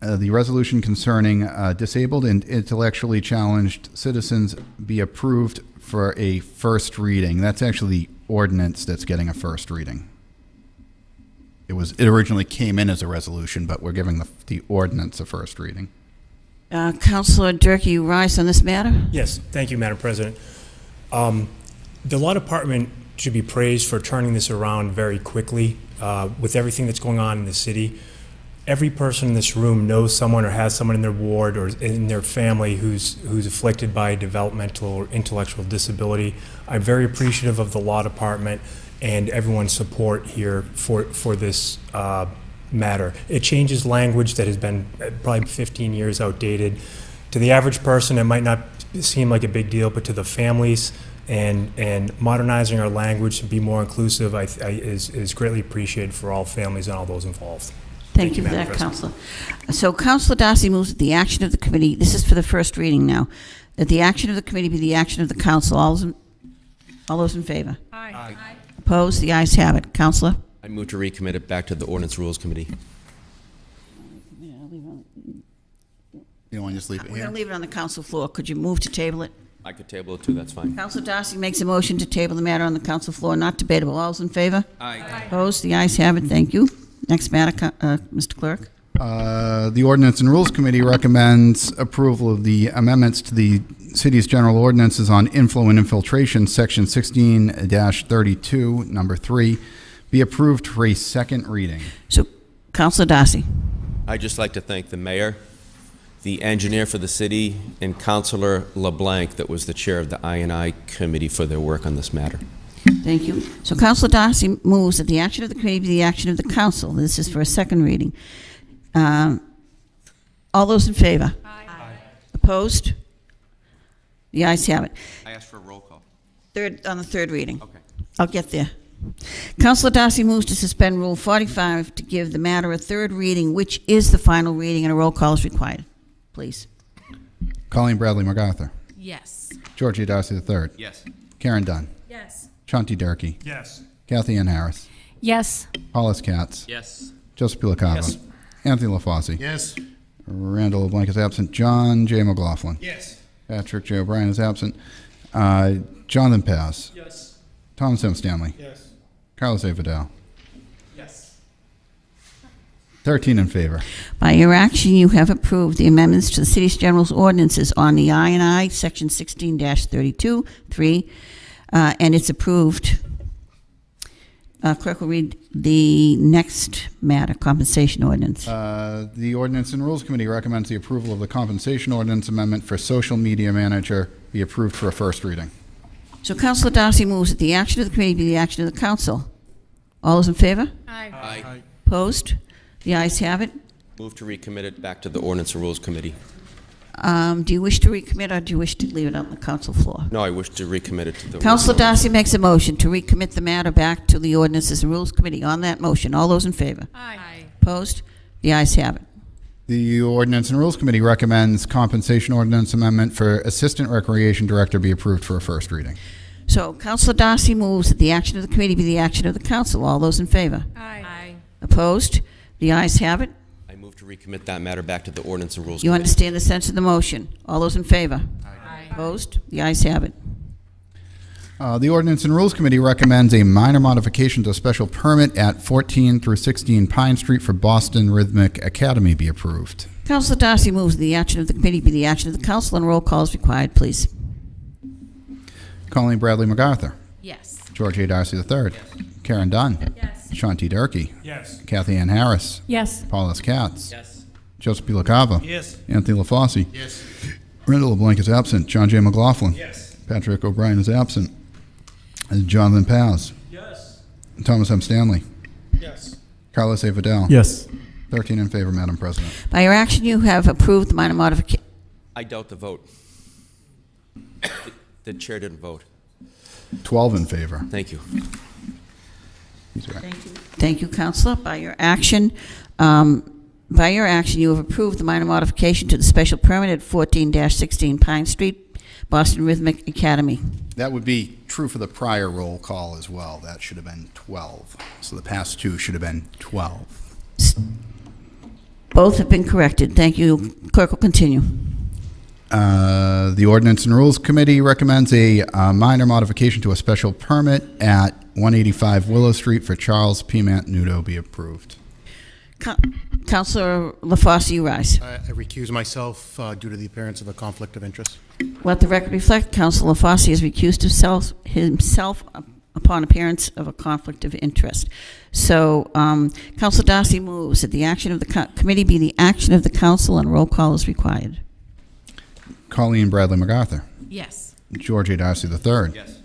uh, the resolution concerning uh, disabled and intellectually challenged citizens be approved for a first reading. That's actually the ordinance that's getting a first reading. It was, it originally came in as a resolution, but we're giving the, the ordinance a first reading. Uh, Councilor Durkee, you rise on this matter? Yes, thank you, Madam President. Um, The Law Department should be praised for turning this around very quickly uh, with everything that's going on in the city. Every person in this room knows someone or has someone in their ward or in their family who's, who's afflicted by a developmental or intellectual disability. I'm very appreciative of the Law Department and everyone's support here for, for this uh, matter. It changes language that has been uh, probably 15 years outdated. To the average person, it might not seem like a big deal, but to the families and, and modernizing our language to be more inclusive I, I, is, is greatly appreciated for all families and all those involved. Thank you for Madam that, President. So Councilor Darcy moves that the action of the committee, this is for the first reading now, that the action of the committee be the action of the council. All those in, all those in favor? Aye. Opposed? The ayes have it. Councilor? I move to recommit it back to the Ordinance Rules Committee. You want to just leave it We're here? going to leave it on the council floor. Could you move to table it? I could table it too, that's fine. Councilor Darcy makes a motion to table the matter on the council floor, not debatable. All those in favor? Aye. Opposed? The ayes have it. Thank you. Next matter, Co- uh, Mr. Clerk. Uh, The Ordinance and Rules Committee recommends approval of the amendments to the city's general ordinances on inflow and infiltration, Section 16-32, Number 3, be approved for a second reading. So, Councilor Darcy. I'd just like to thank the mayor the engineer for the city, and Councilor LeBlanc, that was the chair of the I committee for their work on this matter. Thank you. So Councilor Darcy moves that the action of the committee be the action of the council. This is for a second reading. Um, All those in favor? Aye. Opposed? The ayes have it. I asked for a roll call. Third, on the third reading. Okay. I'll get there. Councilor Darcy moves to suspend Rule 45 to give the matter a third reading, which is the final reading, and a roll call is required. Please. Colleen Bradley MacArthur. Yes. George A. Darcy III. Yes. Karen Dunn. Yes. Shanti Durkee. Yes. Kathy Ann Harris. Yes. Hollis Katz. Yes. Joseph P. LaCava. Yes. Anthony LaFauci. Yes. Randall LeBlanc is absent. John J. McLaughlin. Yes. Patrick J. O'Brien is absent. Uh, Jonathan Paz. Yes. Thomas M. Stanley. Yes. Carlos A. Vidal. Yes. 13 in favor. By your action, you have approved the amendments to the city's general's ordinances on the I and I, Section 16-32, 3, uh, and it's approved. Uh, Clerk will read the next matter, compensation ordinance. Uh, The Ordinance and Rules Committee recommends the approval of the compensation ordinance amendment for social media manager be approved for a first reading. So Councilor Darcy moves that the action of the committee be the action of the council. All those in favor? Aye. Opposed? The ayes have it. Move to recommit it back to the Ordinance and Rules Committee. Um, Do you wish to recommit, or do you wish to leave it on the council floor? No, I wish to recommit it to the. Councilor Darcy makes a motion to recommit the matter back to the Ordinances and Rules Committee. On that motion, all those in favor? Aye. Opposed? The ayes have it. The Ordinance and Rules Committee recommends compensation ordinance amendment for Assistant Recreation Director be approved for a first reading. So Councilor Darcy moves that the action of the committee be the action of the council. All those in favor? Aye. Opposed? The ayes have it. I move to recommit that matter back to the Ordinance and Rules You Committee. understand the sense of the motion. All those in favor? Aye. Opposed? The ayes have it. Uh, The Ordinance and Rules Committee recommends a minor modification to a special permit at 14 through 16 Pine Street for Boston Rhythmic Academy be approved. Councilor Darcy moves that the action of the committee be the action of the council, and roll call is required, please. Colleen Bradley MacArthur. Yes. George A. Darcy III. Karen Dunn. Yes. Shanti Durkee. Yes. Kathy Ann Harris. Yes. Paulus Katz. Yes. Joseph P. LaCava. Yes. Anthony LaFauci. Yes. Randall LeBlanc is absent. John J. McLaughlin. Yes. Patrick O'Brien is absent. Jonathan Paz. Yes. Thomas M. Stanley. Yes. Carlos A. Vidal. Yes. 13 in favor, Madam President. By your action, you have approved the minor modification. I doubt the vote. The- The chair didn't vote. 12 in favor. Thank you. He's right. Thank you, Councilor. By your action, um, by your action, you have approved the minor modification to the special permit at 14-16 Pine Street, Boston Rhythmic Academy. That would be true for the prior roll call as well. That should have been 12. So the past two should have been 12. Both have been corrected. Thank you. Clerk will continue. Uh, The Ordinance and Rules Committee recommends a uh, minor modification to a special permit at 185 Willow Street for Charles P. Nudo be approved. Co- Councilor LaFauci, you rise. I I recuse myself uh, due to the appearance of a conflict of interest. Let the record reflect, Councilor LaFauci has recused himself, himself upon appearance of a conflict of interest. So, um, Councilor Darcy moves that the action of the co- committee be the action of the council, and roll call is required. Colleen Bradley MacArthur. Yes. George A. Darcy III. Yes.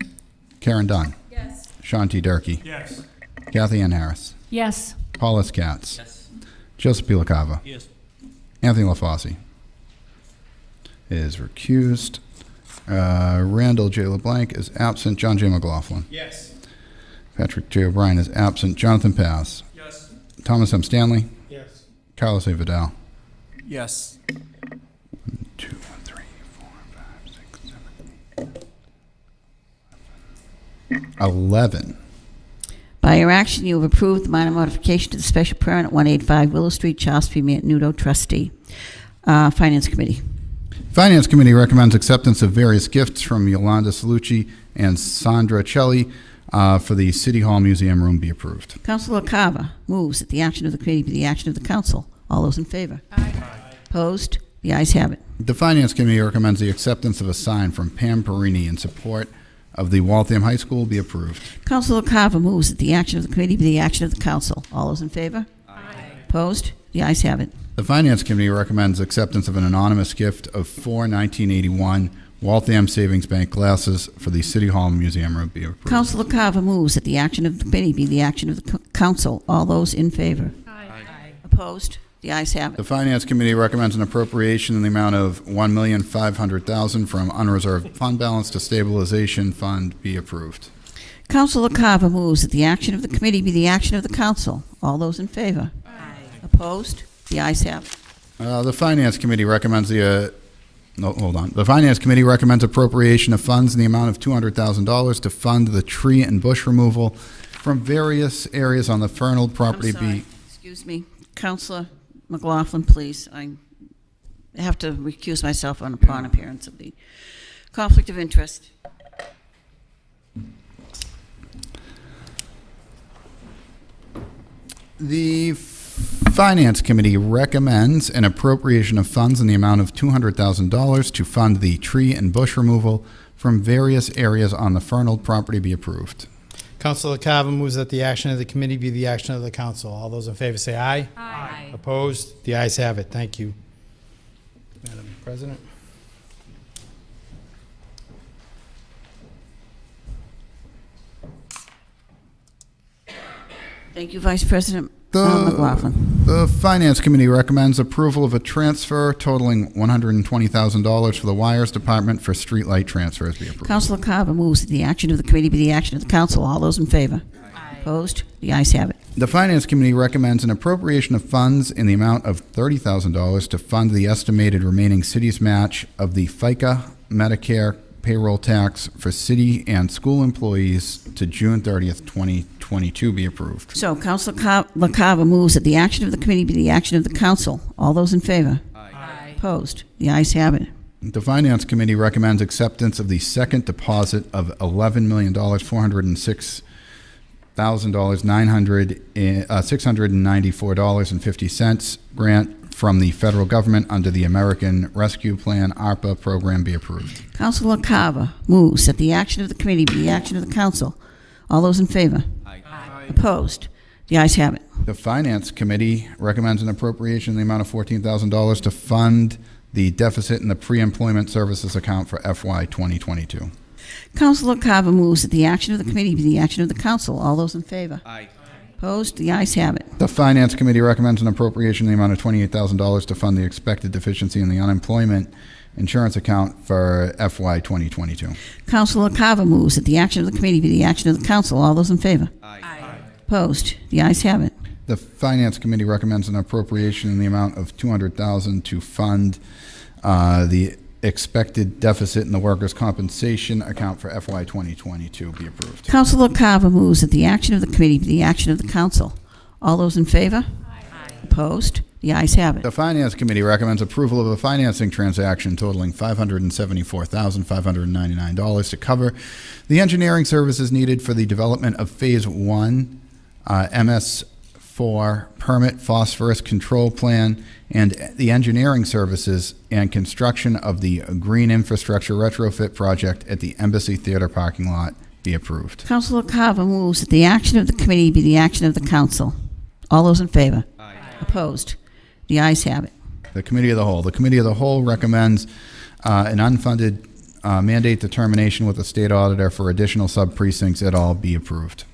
Karen Dunn. Yes. Shanti Durkee. Yes. Kathy Ann Harris. Yes. Paulus Katz. Yes. Joseph P. LaCava. Yes. Anthony LaFauci is recused. Uh, Randall J. LeBlanc is absent. John J. McLaughlin. Yes. Patrick J. O'Brien is absent. Jonathan Paz. Yes. Thomas M. Stanley. Yes. Carlos A. Vidal. Yes. 11. By your action, you have approved the minor modification to the special permit at 185 Willow Street, Charles P. Nudo trustee. Uh, Finance Committee. Finance Committee recommends acceptance of various gifts from Yolanda Salucci and Sandra Celi uh, for the City Hall Museum Room be approved. Councilor Cava moves that the action of the committee be the action of the council. All those in favor? Aye. Opposed? The ayes have it. The Finance Committee recommends the acceptance of a sign from Pam Perini in support – of the Waltham High School be approved. Councilor Carver moves that the action of the committee be the action of the council. All those in favor? Aye. Opposed? The ayes have it. The Finance Committee recommends acceptance of an anonymous gift of four 1981 Waltham Savings Bank glasses for the City Hall Museum room be approved. Councilor Carver moves that the action of the committee be the action of the council. All those in favor? Aye. Opposed? The ayes have it. The Finance Committee recommends an appropriation in the amount of $1,500,000 from unreserved fund balance to stabilization fund be approved. Councilor Carver moves that the action of the committee be the action of the council. All those in favor? Aye. Opposed? The ayes have it. Uh, The Finance Committee recommends the, uh, no, hold on. The Finance Committee recommends appropriation of funds in the amount of $200,000 to fund the tree and bush removal from various areas on the Fernald property I'm sorry. be, Excuse me. Councilor McLaughlin, please. I have to recuse myself on upon appearance of the conflict of interest. The Finance Committee recommends an appropriation of funds in the amount of $200,000 to fund the tree and bush removal from various areas on the Fernald property be approved. Councilor Carver moves that the action of the committee be the action of the council. All those in favor say aye. Aye. Opposed? The ayes have it. Thank you. Madam President? Thank you, Vice President The- McLaughlin. The Finance Committee recommends approval of a transfer totaling $120,000 for the Wires Department for streetlight transfers be approved. Councilor Carver moves that the action of the committee be the action of the council. All those in favor? Opposed? The ayes have it. The Finance Committee recommends an appropriation of funds in the amount of $30,000 to fund the estimated remaining city's match of the FICA Medicare payroll tax for city and school employees to June 30th, 2022 be approved. So, Councilor Car- LaCava moves that the action of the committee be the action of the council. All those in favor? Aye. Opposed? The ayes have it. The Finance Committee recommends acceptance of the second deposit of $11 million, $406,000, 900, uh, $694.50 grant from the federal government under the American Rescue Plan ARPA program be approved. Councilor Carver moves that the action of the committee be the action of the council. All those in favor? Aye. Opposed? The ayes have it. The Finance Committee recommends an appropriation in the amount of $14,000 to fund the deficit in the pre-employment services account for FY 2022. Councilor Carver moves that the action of the committee be the action of the council. All those in favor? Aye. Opposed? The ayes have it. The Finance Committee recommends an appropriation in the amount of $28,000 to fund the expected deficiency in the unemployment insurance account for FY 2022. Councilor Carver moves that the action of the committee be the action of the council. All those in favor? Aye. Opposed? The ayes have it. The Finance Committee recommends an appropriation in the amount of 200,000 to fund uh, the expected deficit in the workers' compensation account for FY 2022 be approved. Councilor Carver moves that the action of the committee be the action of the council. All those in favor? Opposed? The ayes have it. The Finance Committee recommends approval of a financing transaction totaling $574,599 to cover the engineering services needed for the development of Phase 1 uh, MS4 Permit Phosphorus Control Plan and the engineering services and construction of the Green Infrastructure Retrofit Project at the Embassy Theater parking lot be approved. Councilor Carver moves that the action of the committee be the action of the council. All those in favor? Opposed? The ayes have it. The Committee of the Whole. The Committee of the Whole recommends uh, an unfunded uh, mandate determination with the state auditor for additional sub-precincts at all be approved.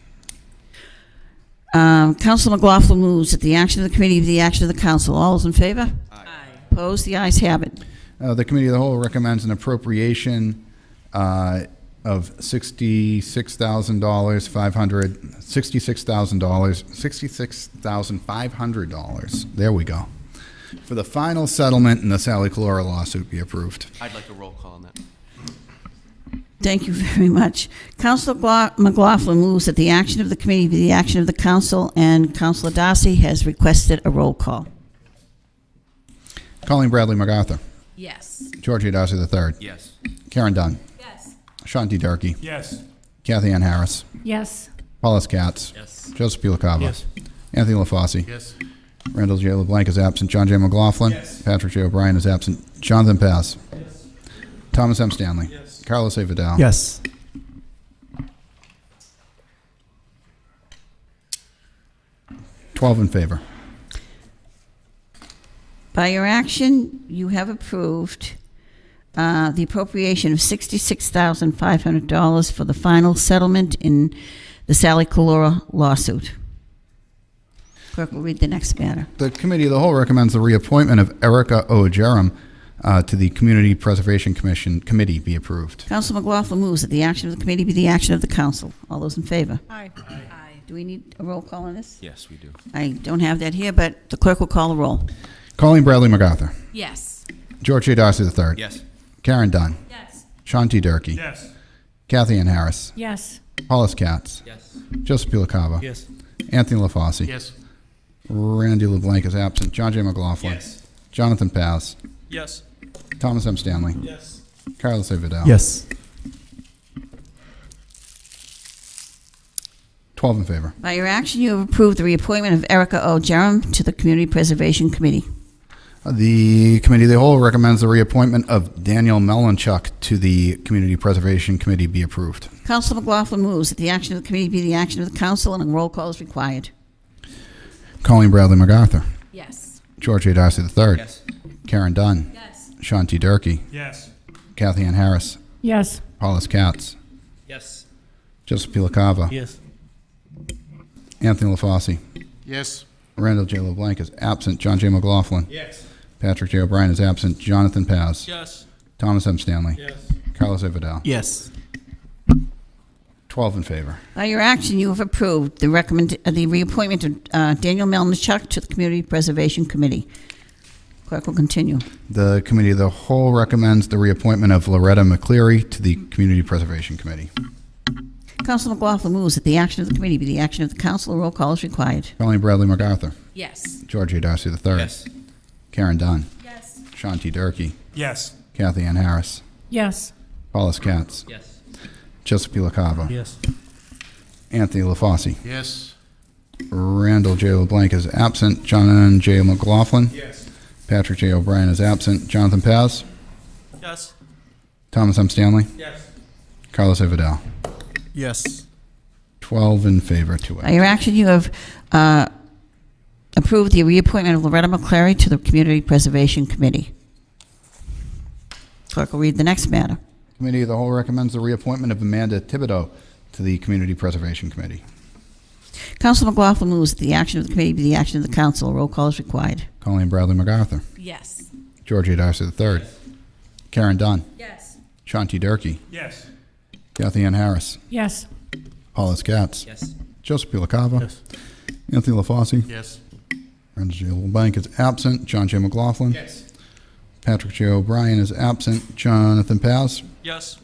Um, Councilor McLaughlin moves that the action of the committee be the action of the council. All those in favor? Opposed? The ayes have it. Uh, The Committee of the Whole recommends an appropriation uh, of $66,000, 500, $66,000, $66,500, there we go, for the final settlement in the Sally Calora lawsuit be approved. I'd like a roll call on that. Thank you very much. Councilor Gla- McLaughlin moves that the action of the committee be the action of the council, and Councilor Darcy has requested a roll call. Colleen Bradley MacArthur. Yes. George Darcy III. Yes. Karen Dunn. Yes. Sean D. Durkee. Yes. Kathy Ann Harris. Yes. Paul S. Katz. Yes. Joseph P. LaCava. Yes. Anthony LaFauci. Yes. Randall J. LeBlanc is absent. John J. McLaughlin. Patrick J. O'Brien is absent. Jonathan Paz. Thomas M. Stanley. Carlos A. Vidal. Yes. Twelve in favor. By your action, you have approved uh, the appropriation of $66,500 for the final settlement in the Sally Calora lawsuit. Clerk will read the next matter. The Committee of the Whole recommends the reappointment of Erica O. Jerem uh, to the Community Preservation Commission Committee be approved. Council McLaughlin moves that the action of the committee be the action of the council. All those in favor? Aye. Aye. Do we need a roll call on this? Yes, we do. I don't have that here, but the clerk will call the roll. Colleen Bradley MacArthur. Yes. George A. Darcy III. Yes. Karen Dunn. Yes. Sean T. Durkee. Yes. Kathy Ann Harris. Yes. Paul S. Katz. Yes. Joseph P. LaCava. Yes. Anthony LaFauci. Yes. Randy LeBlanc is absent. John J. McLaughlin. Yes. Jonathan Paz. Yes. Thomas M. Stanley. Yes. Carlos A. Vidal. Yes. 12 in favor. By your action, you have approved the reappointment of Erica O. Jerem to the Community Preservation Committee. Uh, the Committee of the Whole recommends the reappointment of Daniel Melanchuk to the Community Preservation Committee be approved. Council McLaughlin moves that the action of the committee be the action of the council, and a roll call is required. Colleen Bradley MacArthur. Yes. George A. Darcy III. Yes. Karen Dunn. Yes. Sean T. Durkee. Yes. Kathy Ann Harris. Yes. Paul S. Katz. Yes. Joseph P. LaCava. Yes. Anthony LaFauci. Yes. Randall J. LeBlanc is absent. John J. McLaughlin. Yes. Patrick J. O'Brien is absent. Jonathan Paz. Yes. Thomas M. Stanley. Yes. Carlos A. Vidal. Yes. 12 in favor. By your action, you have approved the recommend, uh, the reappointment of uh, Daniel Melnichuk to the Community Preservation Committee. Clerk will continue. The Committee of the Whole recommends the reappointment of Loretta McCleary to the Community Preservation Committee. Council McLaughlin moves that the action of the committee be the action of the council. A roll call is required. Colleen Bradley MacArthur. Yes. George A. Darcy III. Yes. Karen Dunn. Yes. Sean T. Durkee. Yes. Kathy Ann Harris. Yes. Paul S. Katz. Yes. Joseph P. LaCava. Yes. Anthony LaFauci. Yes. Randall J. LeBlanc is absent. John J. McLaughlin. Yes. Patrick J. O'Brien is absent. Jonathan Paz. Yes. Thomas M. Stanley. Yes. Carlos A. Vidal. Yes. 12 in favor, two By your action, you have uh, approved the reappointment of Loretta McClary to the Community Preservation Committee. Clerk will read the next matter. Committee of the Whole recommends the reappointment of Amanda Thibodeau to the Community Preservation Committee. Council McLaughlin moves that the action of the committee be the action of the council. Roll call is required. Colleen Bradley MacArthur. Yes. George A. Darcy III. Karen Dunn. Yes. Sean T. Durkee. Yes. Kathy Ann Harris. Yes. Paul S. Katz. Yes. Joseph P. LaCava. Yes. Anthony LaFauci. Yes. Randall J. LeBlanc is absent. John J. McLaughlin. Yes. Patrick J. O'Brien is absent. Jonathan Paz. Yes.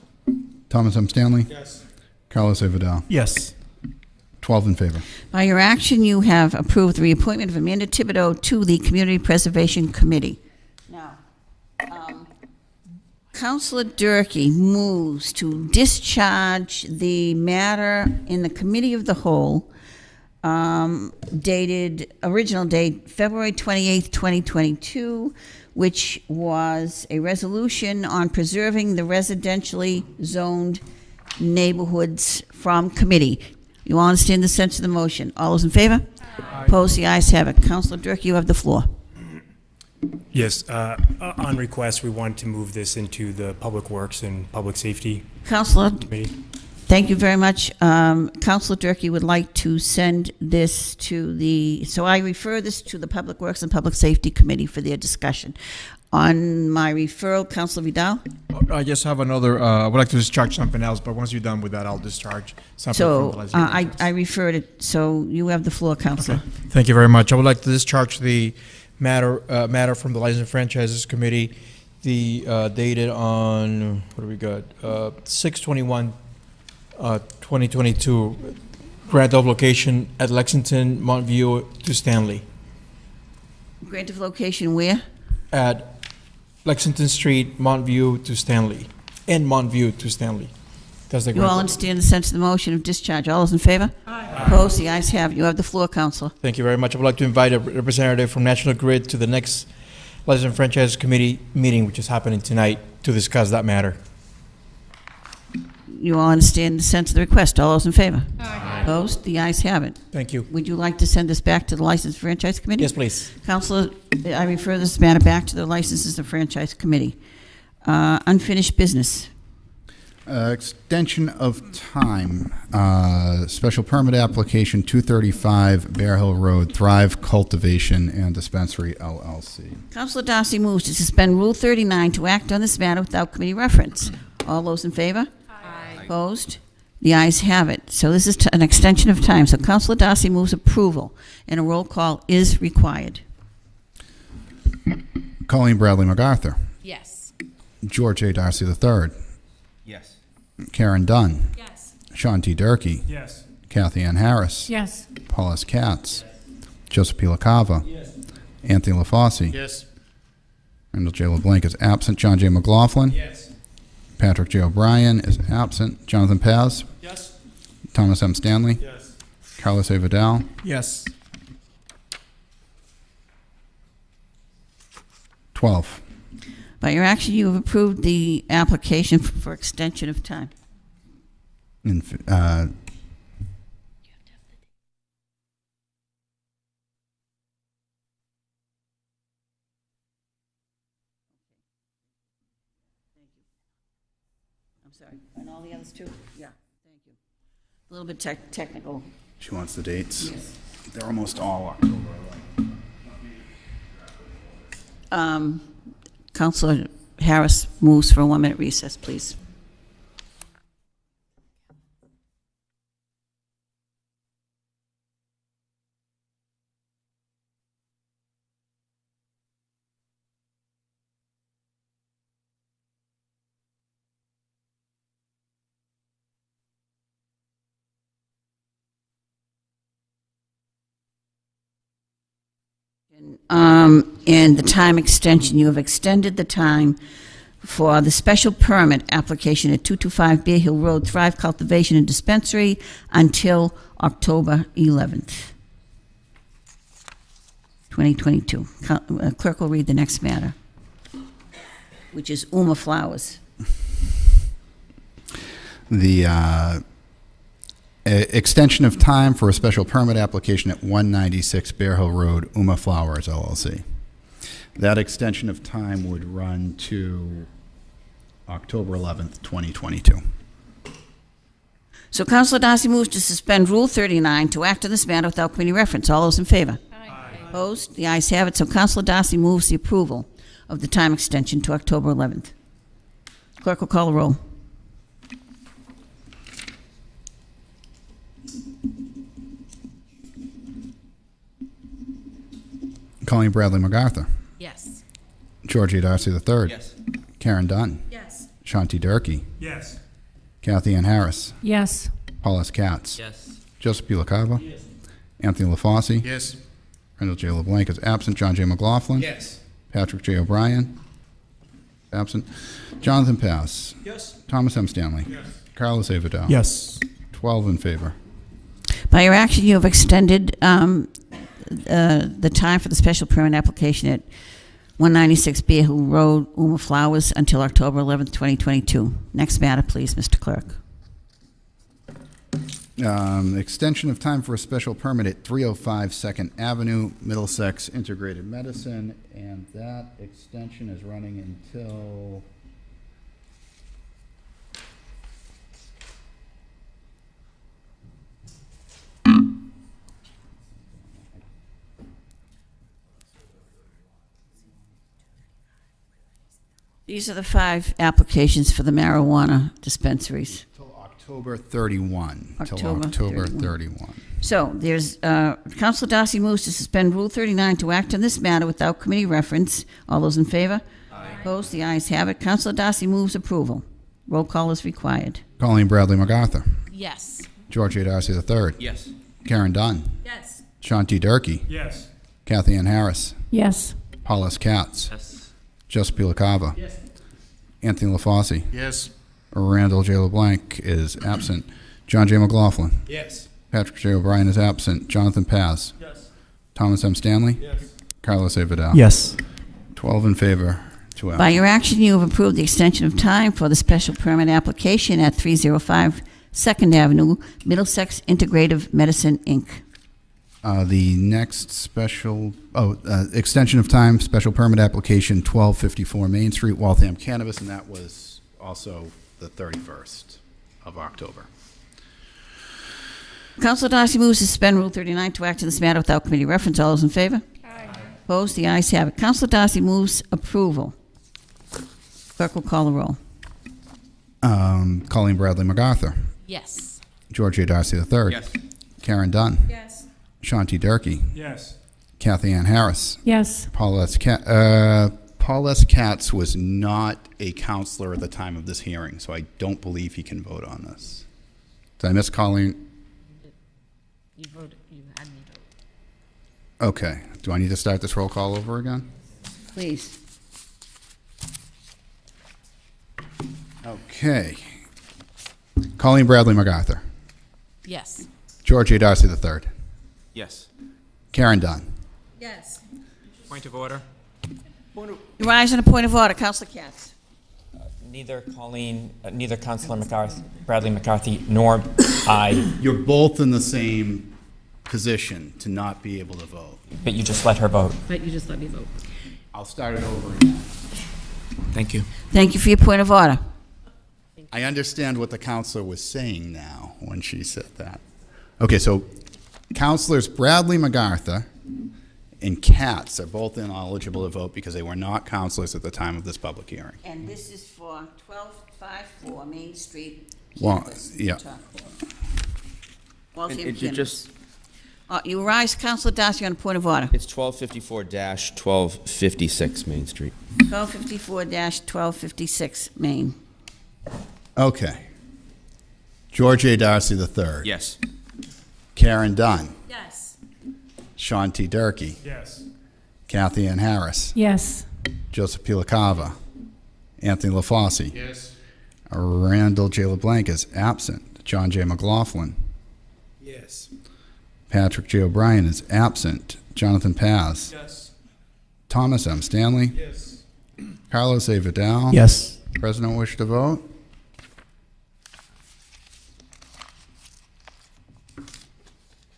Thomas M. Stanley. Yes. Carlos A. Vidal. Yes. 12 in favor. By your action, you have approved the reappointment of Amanda Thibodeau to the Community Preservation Committee. Now, um, Councilor Durkee moves to discharge the matter in the Committee of the Whole um, dated, original date, February 28th, 2022, which was a resolution on preserving the residentially zoned neighborhoods from committee. You all understand the sense of the motion? All those in favor? Opposed? The ayes have it. Councilor Durkee, you have the floor. Yes, uh, uh, on request, we want to move this into the Public Works and Public Safety Councilor, Committee. thank you very much. Um, Councilor Durkee would like to send this to the, so I refer this to the Public Works and Public Safety Committee for their discussion. On my referral, Councilor Vidal? I just have another, uh, I would like to discharge something else, but once you're done with that, I'll discharge something So from the uh. I I referred it, so you have the floor, Councilor. Thank you very much. I would like to discharge the matter, uh, matter from the License and Franchises Committee, the, uh, dated on, what do we got? Uh, six twenty-one, uh, twenty twenty-two, grant of location at Lexington, Montview to Stanley. Grant of location where? At Lexington Street, Montview to Stanley, and Montview to Stanley. That's the You all understand the sense of the motion of discharge. All those in favor? Aye. Opposed? The ayes have it. You have the floor, Councilor. Thank you very much. I would like to invite a representative from National Grid to the next License and Franchise Committee meeting, which is happening tonight, to discuss that matter. You all understand the sense of the request. All those in favor? Aye. Opposed? The ayes have it. Thank you. Would you like to send this back to the License Franchise Committee? Yes, please. Counselor, I refer this matter back to the Licenses and Franchise Committee. Uh, Unfinished business. Uh, Extension of time, uh, special permit application 235 Bear Hill Road, Thrive Cultivation and Dispensary LLC. Counselor Darcy moves to suspend Rule 39 to act on this matter without committee reference. All those in favor? Aye. Opposed? The ayes have it. So this is t- an extension of time. So Counselor Darcy moves approval, and a roll call is required. Colleen Bradley MacArthur. Yes. George A. Darcy III. Yes. Karen Dunn. Yes. Sean T. Durkee. Yes. Kathy Ann Harris. Yes. Paul S. Katz. Joseph P. LaCava. Yes. Anthony LaFauci. Yes. Randall J. LeBlanc is absent. John J. McLaughlin. Yes. Patrick J. O'Brien is absent. Jonathan Paz. Yes. Thomas M. Stanley. Yes. Carlos A. Vidal. Yes. 12. By your action, you have approved the application for extension of time. In, uh, I'm sorry. And all the others too? Yeah, thank you. A little bit tech- technical. She wants the dates. Yes. They're almost all October. Um, Counselor Harris moves for a one-minute recess, please. And the time extension, you have extended the time for the special permit application at 225 Bear Hill Road, Thrive Cultivation and Dispensary, until October 11th, 2022. Co- uh, Clerk will read the next matter, which is Uma Flowers. The uh, extension of time for a special permit application at 196 Bear Hill Road, Uma Flowers LLC. That extension of time would run to October 11th, 2022. So Councilor Darcy moves to suspend Rule 39 to act on this matter without committee reference. All those in favor? Aye. Opposed? The ayes have it. So Councilor Darcy moves the approval of the time extension to October 11th. Clerk will call the roll. Colleen Bradley MacArthur. Yes. George Darcy III. Yes. Karen Dunn. Yes. Sean T. Durkee. Yes. Kathy Ann Harris. Yes. Paul S. Katz. Yes. Joseph P. LaCava. Anthony LaFauci. Yes. Randall J. LeBlanc is absent. John J. McLaughlin. Yes. Patrick J. O'Brien. Absent. Jonathan Paz. Yes. Thomas M. Stanley. Yes. Carlos A. Vidal. Yes. 12 in favor. By your action, you have extended um, uh, the time for the special permit application at 196 Bear Hill Road, Uma Flowers, until October 11th, 2022. Next matter, please, Mr. Clerk. Um, extension of time for a special permit at 305 Second Avenue, Middlesex Integrated Medicine, and that extension is running until These are the five applications for the marijuana dispensaries. October 31. Till October October 31. 31. So there's, uh, Council Darcy moves to suspend Rule 39 to act on this matter without committee reference. All those in favor? Aye. Opposed? The ayes have it. Council Darcy moves approval. Roll call is required. Colleen Bradley MacArthur. Yes. George A. Darcy III. Yes. Karen Dunn. Yes. Sean T. Durkee. Yes. Kathy Ann Harris. Yes. Paul S. Katz. Yes. Joseph P. Yes. Anthony LaFauci. Yes. Randall J. LeBlanc is absent. John J. McLaughlin. Yes. Patrick J. O'Brien is absent. Jonathan Paz. Yes. Thomas M. Stanley. Yes. Carlos A. Vidal. Yes. 12 in favor, Two By absent. your action, you have approved the extension of time for the special permit application at 305 Second Avenue, Middlesex Integrative Medicine, Inc. Uh, The next special, oh, uh, extension of time, special permit application 1254 Main Street, Waltham Cannabis, and that was also the 31st of October. Council Darcy moves to suspend Rule 39 to act in this matter without committee reference. All those in favor? Aye. Opposed? The ayes have it. Council Darcy moves approval. Clerk will call the roll. Um, Colleen Bradley MacArthur. Yes. Georgia A. Darcy III. Yes. Karen Dunn. Yes. Sean T. Durkee. Yes. Kathy Ann Harris. Yes. Paul S. Ca- uh, Paul S. Katz was not a counselor at the time of this hearing, so I don't believe he can vote on this. Did I miss Colleen? You voted, you had me vote. Okay. Do I need to start this roll call over again? Please. Okay. Colleen Bradley MacArthur. Yes. George A. Darcy III. Yes. Karen Dunn. Yes. Point of order. You rise on a point of order. Councilor Katz. Neither Colleen, uh, neither Councilor McCarthy, Bradley McCarthy, nor I, You're both in the same position to not be able to vote. but you just let her vote. But you just let me vote. I'll start it over again. Thank you. Thank you for your point of order. I understand what the counselor was saying now when she said that. Okay, so counselors Bradley MacArthur and Katz are both ineligible to vote because they were not councilors at the time of this public hearing. And this is for 1254 Main Street. Well, yeah. Waltham And it- it just- Uh, You rise, Councilor Darcy, on a point of order. It's 1254-1256 Main Street. 1254-1256 Main. Okay. George A. Darcy III. Yes. Karen Dunn. Yes. Sean T. Durkee. Yes. Kathy Ann Harris. Yes. Joseph P. LaCava. Anthony LaFauci. Yes. Randall J. LeBlanc is absent. John J. McLaughlin. Yes. Patrick J. O'Brien is absent. Jonathan Paz. Yes. Thomas M. Stanley. Yes. Carlos A. Vidal. Yes. President wish to vote?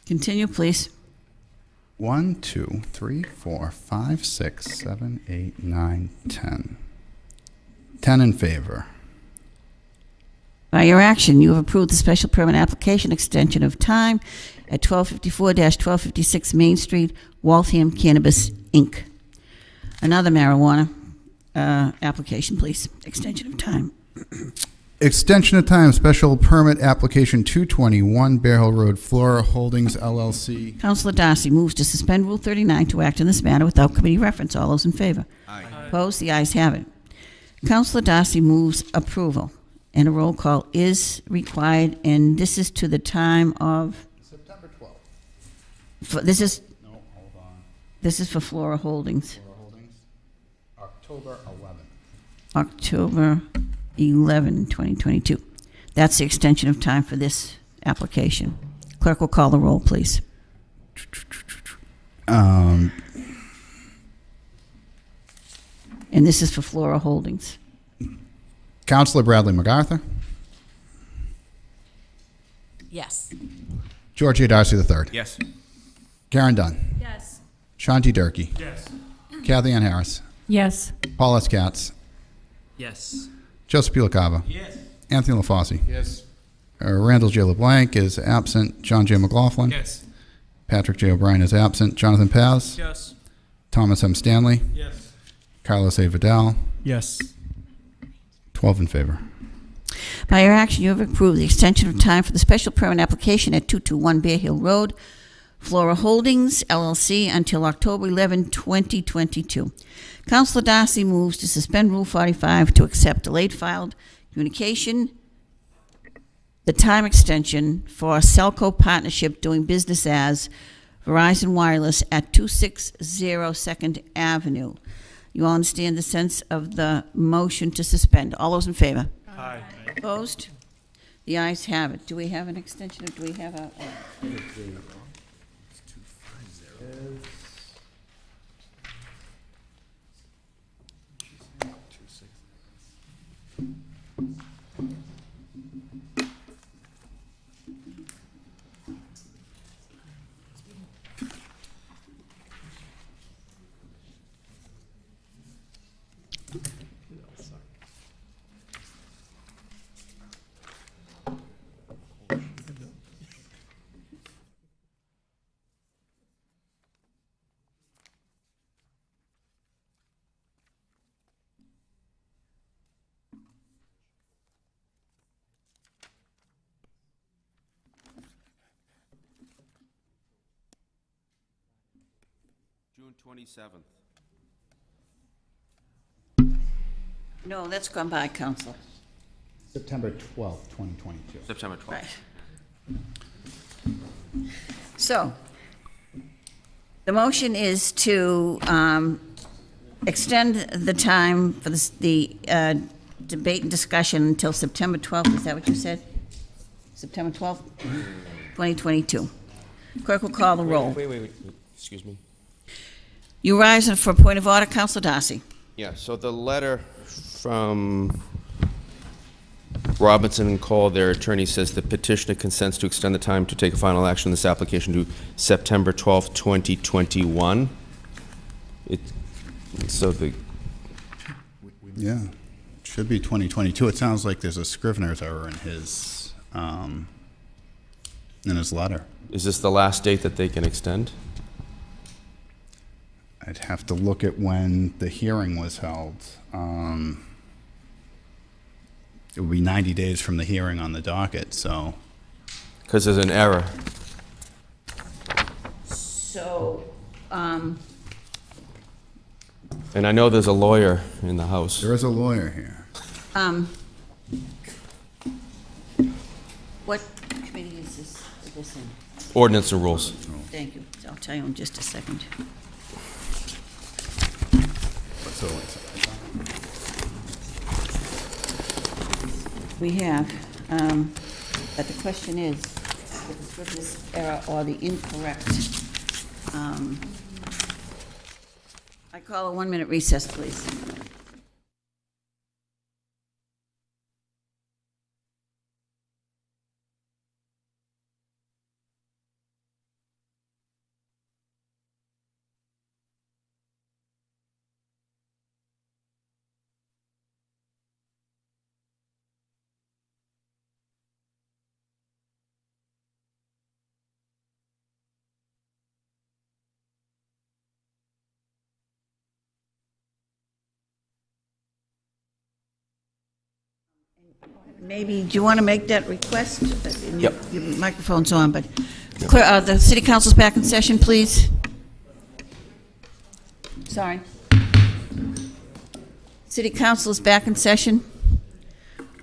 Continue, please. One, two, three, four, five, six, seven, eight, nine, ten. Ten in favor. By your action, you have approved the special permit application extension of time at 1254-1256 Main Street, Waltham Cannabis, Inc. Another marijuana uh, application, please. Extension of time. Extension of time, special permit application 221 Bear Hill Road, Flora Holdings LLC. Councilor Darcy moves to suspend Rule 39 to act in this matter without committee reference. All those in favor? Aye. Opposed? The ayes have it. Councilor Darcy moves approval, and a roll call is required, and this is to the time of, September 12th. for- this is, No, hold on. this is for Flora Holdings, Flora Holdings, October 11th. October 11, 2022. That's the extension of time for this application. Clerk will call the roll, please. Um, And this is for Flora Holdings. Counselor Bradley MacArthur. Yes. George A. Darcy III. Yes. Karen Dunn. Yes. Sean T. Durkee. Yes. Kathy Ann Harris. Yes. Paul S. Katz. Yes. Joseph P. LaCava. Yes. Anthony LaFauci. Yes. Uh, Randall J. LeBlanc is absent. John J. McLaughlin. Yes. Patrick J. O'Brien is absent. Jonathan Paz. Yes. Thomas M. Stanley. Yes. Carlos A. Vidal. Yes. 12 in favor. By your action, you have approved the extension of time for the special permit application at 221 Bear Hill Road, Flora Holdings LLC, until October 11, 2022. Councilor Darcy moves to suspend Rule 45 to accept delayed filed communication, the time extension for Cellco Partnership doing business as Verizon Wireless at 260 Second Avenue. You all understand the sense of the motion to suspend. All those in favor? Aye. Opposed? The ayes have it. Do we have an extension, or do we have a? a- June 27th. No, that's gone by, Council. September 12th, 2022. September 12th. Right. So, the motion is to um, extend the time for this- the uh, debate and discussion until September 12th, is that what you said? September 12th, 2022. Clerk will call the roll. Wait, wait, wait, wait, excuse me. You rise for a point of order, Council Darcy. Yeah, so the letter from Robinson and Cole, their attorney says the petitioner consents to extend the time to take a final action on this application to September 12th, 2021. It, so the, Yeah, should be 2022. It sounds like there's a Scrivener's error in his, um, in his letter. is this the last date that they can extend? I'd have to look at when the hearing was held. Um, It would be 90 days from the hearing on the docket, so. Because there's an error. So, um, And I know there's a lawyer in the house. There is a lawyer here. um, what committee is this, is this in? Ordinance and rules. Thank you. I'll tell you in just a second. So We have, um, but the question is, the Scrivener's error or the incorrect, um, I call a one-minute recess, please. Maybe, do you want to make that request? Yep. Your microphone's on, but, clear, uh, the city council's back in session, please. Sorry. City council is back in session.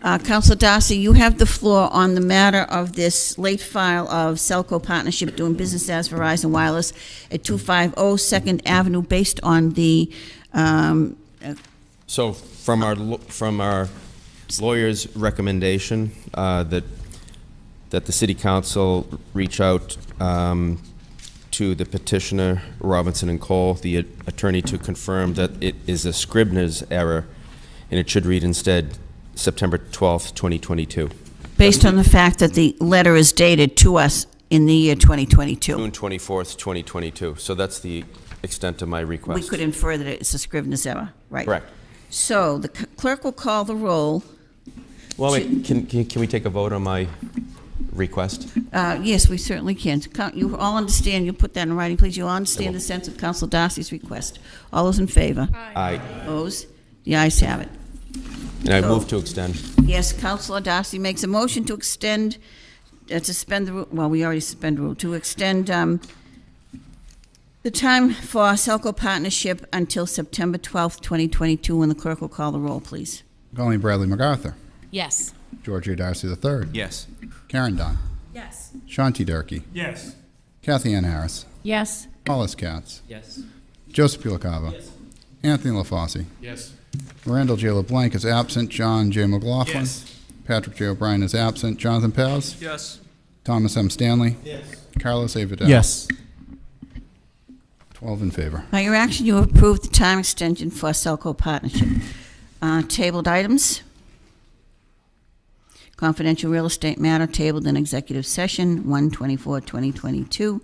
Uh, Councilor Darcy, you have the floor on the matter of this late file of Cellco Partnership doing business as Verizon Wireless at 250 Second Avenue, based on the, um, uh, So from our, from our lawyer's recommendation, uh, that, that the city council reach out um, to the petitioner, Robinson and Cole, the attorney, to confirm that it is a Scrivener's error, and it should read instead September 12th, 2022. based on the fact that the letter is dated to us in the year 2022. June 24th, 2022. So that's the extent of my request. We could infer that it's a Scrivener's error, right? Correct. So the clerk will call the roll. Well, wait, can, can can we take a vote on my request? Uh, Yes, we certainly can. Count- You all understand, you put that in writing, please. You all understand the sense of Council Darcy's request. All those in favor? Aye. Opposed? The ayes have it. And I So- move to extend. Yes, Councilor Darcy makes a motion to extend, uh, to suspend the, ru- well, we already suspend the rule, to extend um, the time for our Cellco Partnership until September 12th, 2022, when the clerk will call the roll, please. Colleen Bradley MacArthur. Yes. George A. Darcy III. Yes. Karen Dunn. Yes. Sean T. Durkee. Yes. Kathy Ann Harris. Yes. Hollis Katz. Yes. Joseph P. LaCava. Anthony LaFauci. Yes. Randall J. LeBlanc is absent. John J. McLaughlin. Yes. Patrick J. O'Brien is absent. Jonathan Paz. Yes. Thomas M. Stanley. Yes. Carlos A. Vidal. Yes. 12 in favor. By your action, you approve the time extension for Cellco Partnership. Uh, Tabled items. Confidential real estate matter tabled in executive session, 124-2022.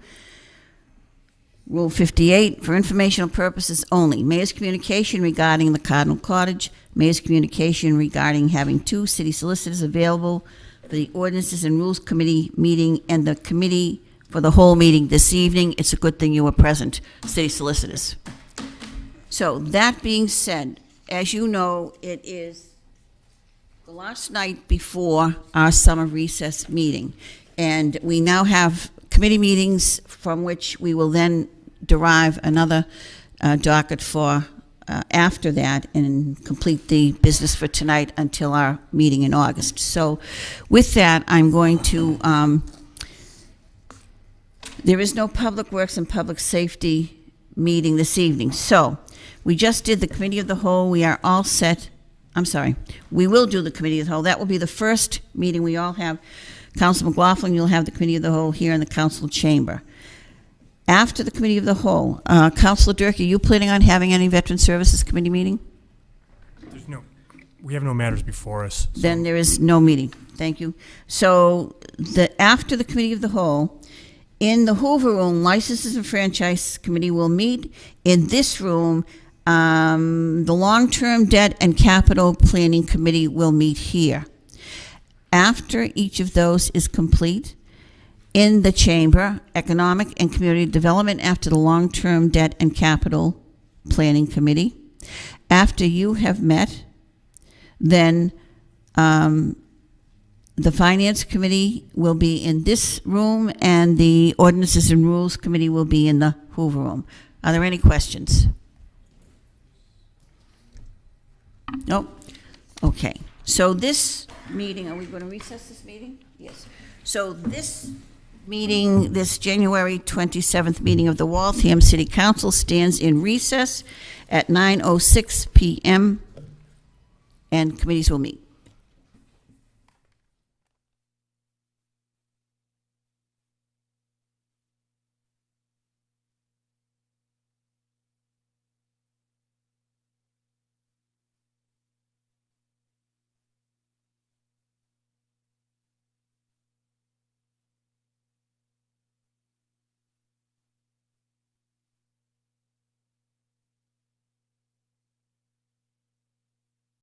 Rule 58, for informational purposes only. Mayor's communication regarding the Cardinal Cottage. Mayor's communication regarding having two city solicitors available for the Ordinances and Rules Committee meeting and the committee for the whole meeting this evening. It's a good thing you were present, city solicitors. So, that being said, as you know, it is last night before our summer recess meeting. And we now have committee meetings from which we will then derive another uh, docket for uh, after that and complete the business for tonight until our meeting in August. So with that, I'm going to, um, there is no Public Works and Public Safety meeting this evening. So we just did the Committee of the Whole. We are all set. I'm sorry. We will do the Committee of the Whole. That will be the first meeting we all have. Council McLaughlin, you'll have the Committee of the Whole here in the council chamber. After the Committee of the Whole, uh, Councilor Dirk, are you planning on having any Veteran Services Committee meeting? There's no, we have no matters before us. so- Then there is no meeting. Thank you. So the, after the Committee of the Whole, in the Hoover Room, Licenses and Franchise Committee will meet. In this room, um, the Long-Term Debt and Capital Planning Committee will meet here. After each of those is complete, in the chamber, Economic and Community Development after the Long-Term Debt and Capital Planning Committee. After you have met, then um, the Finance Committee will be in this room, and the Ordinances and Rules Committee will be in the Hoover Room. Are there any questions? Nope. Okay. So this meeting, are we going to recess this meeting? Yes. So this meeting, this January 27th meeting of the Waltham City Council stands in recess at 9:06 PM, and committees will meet.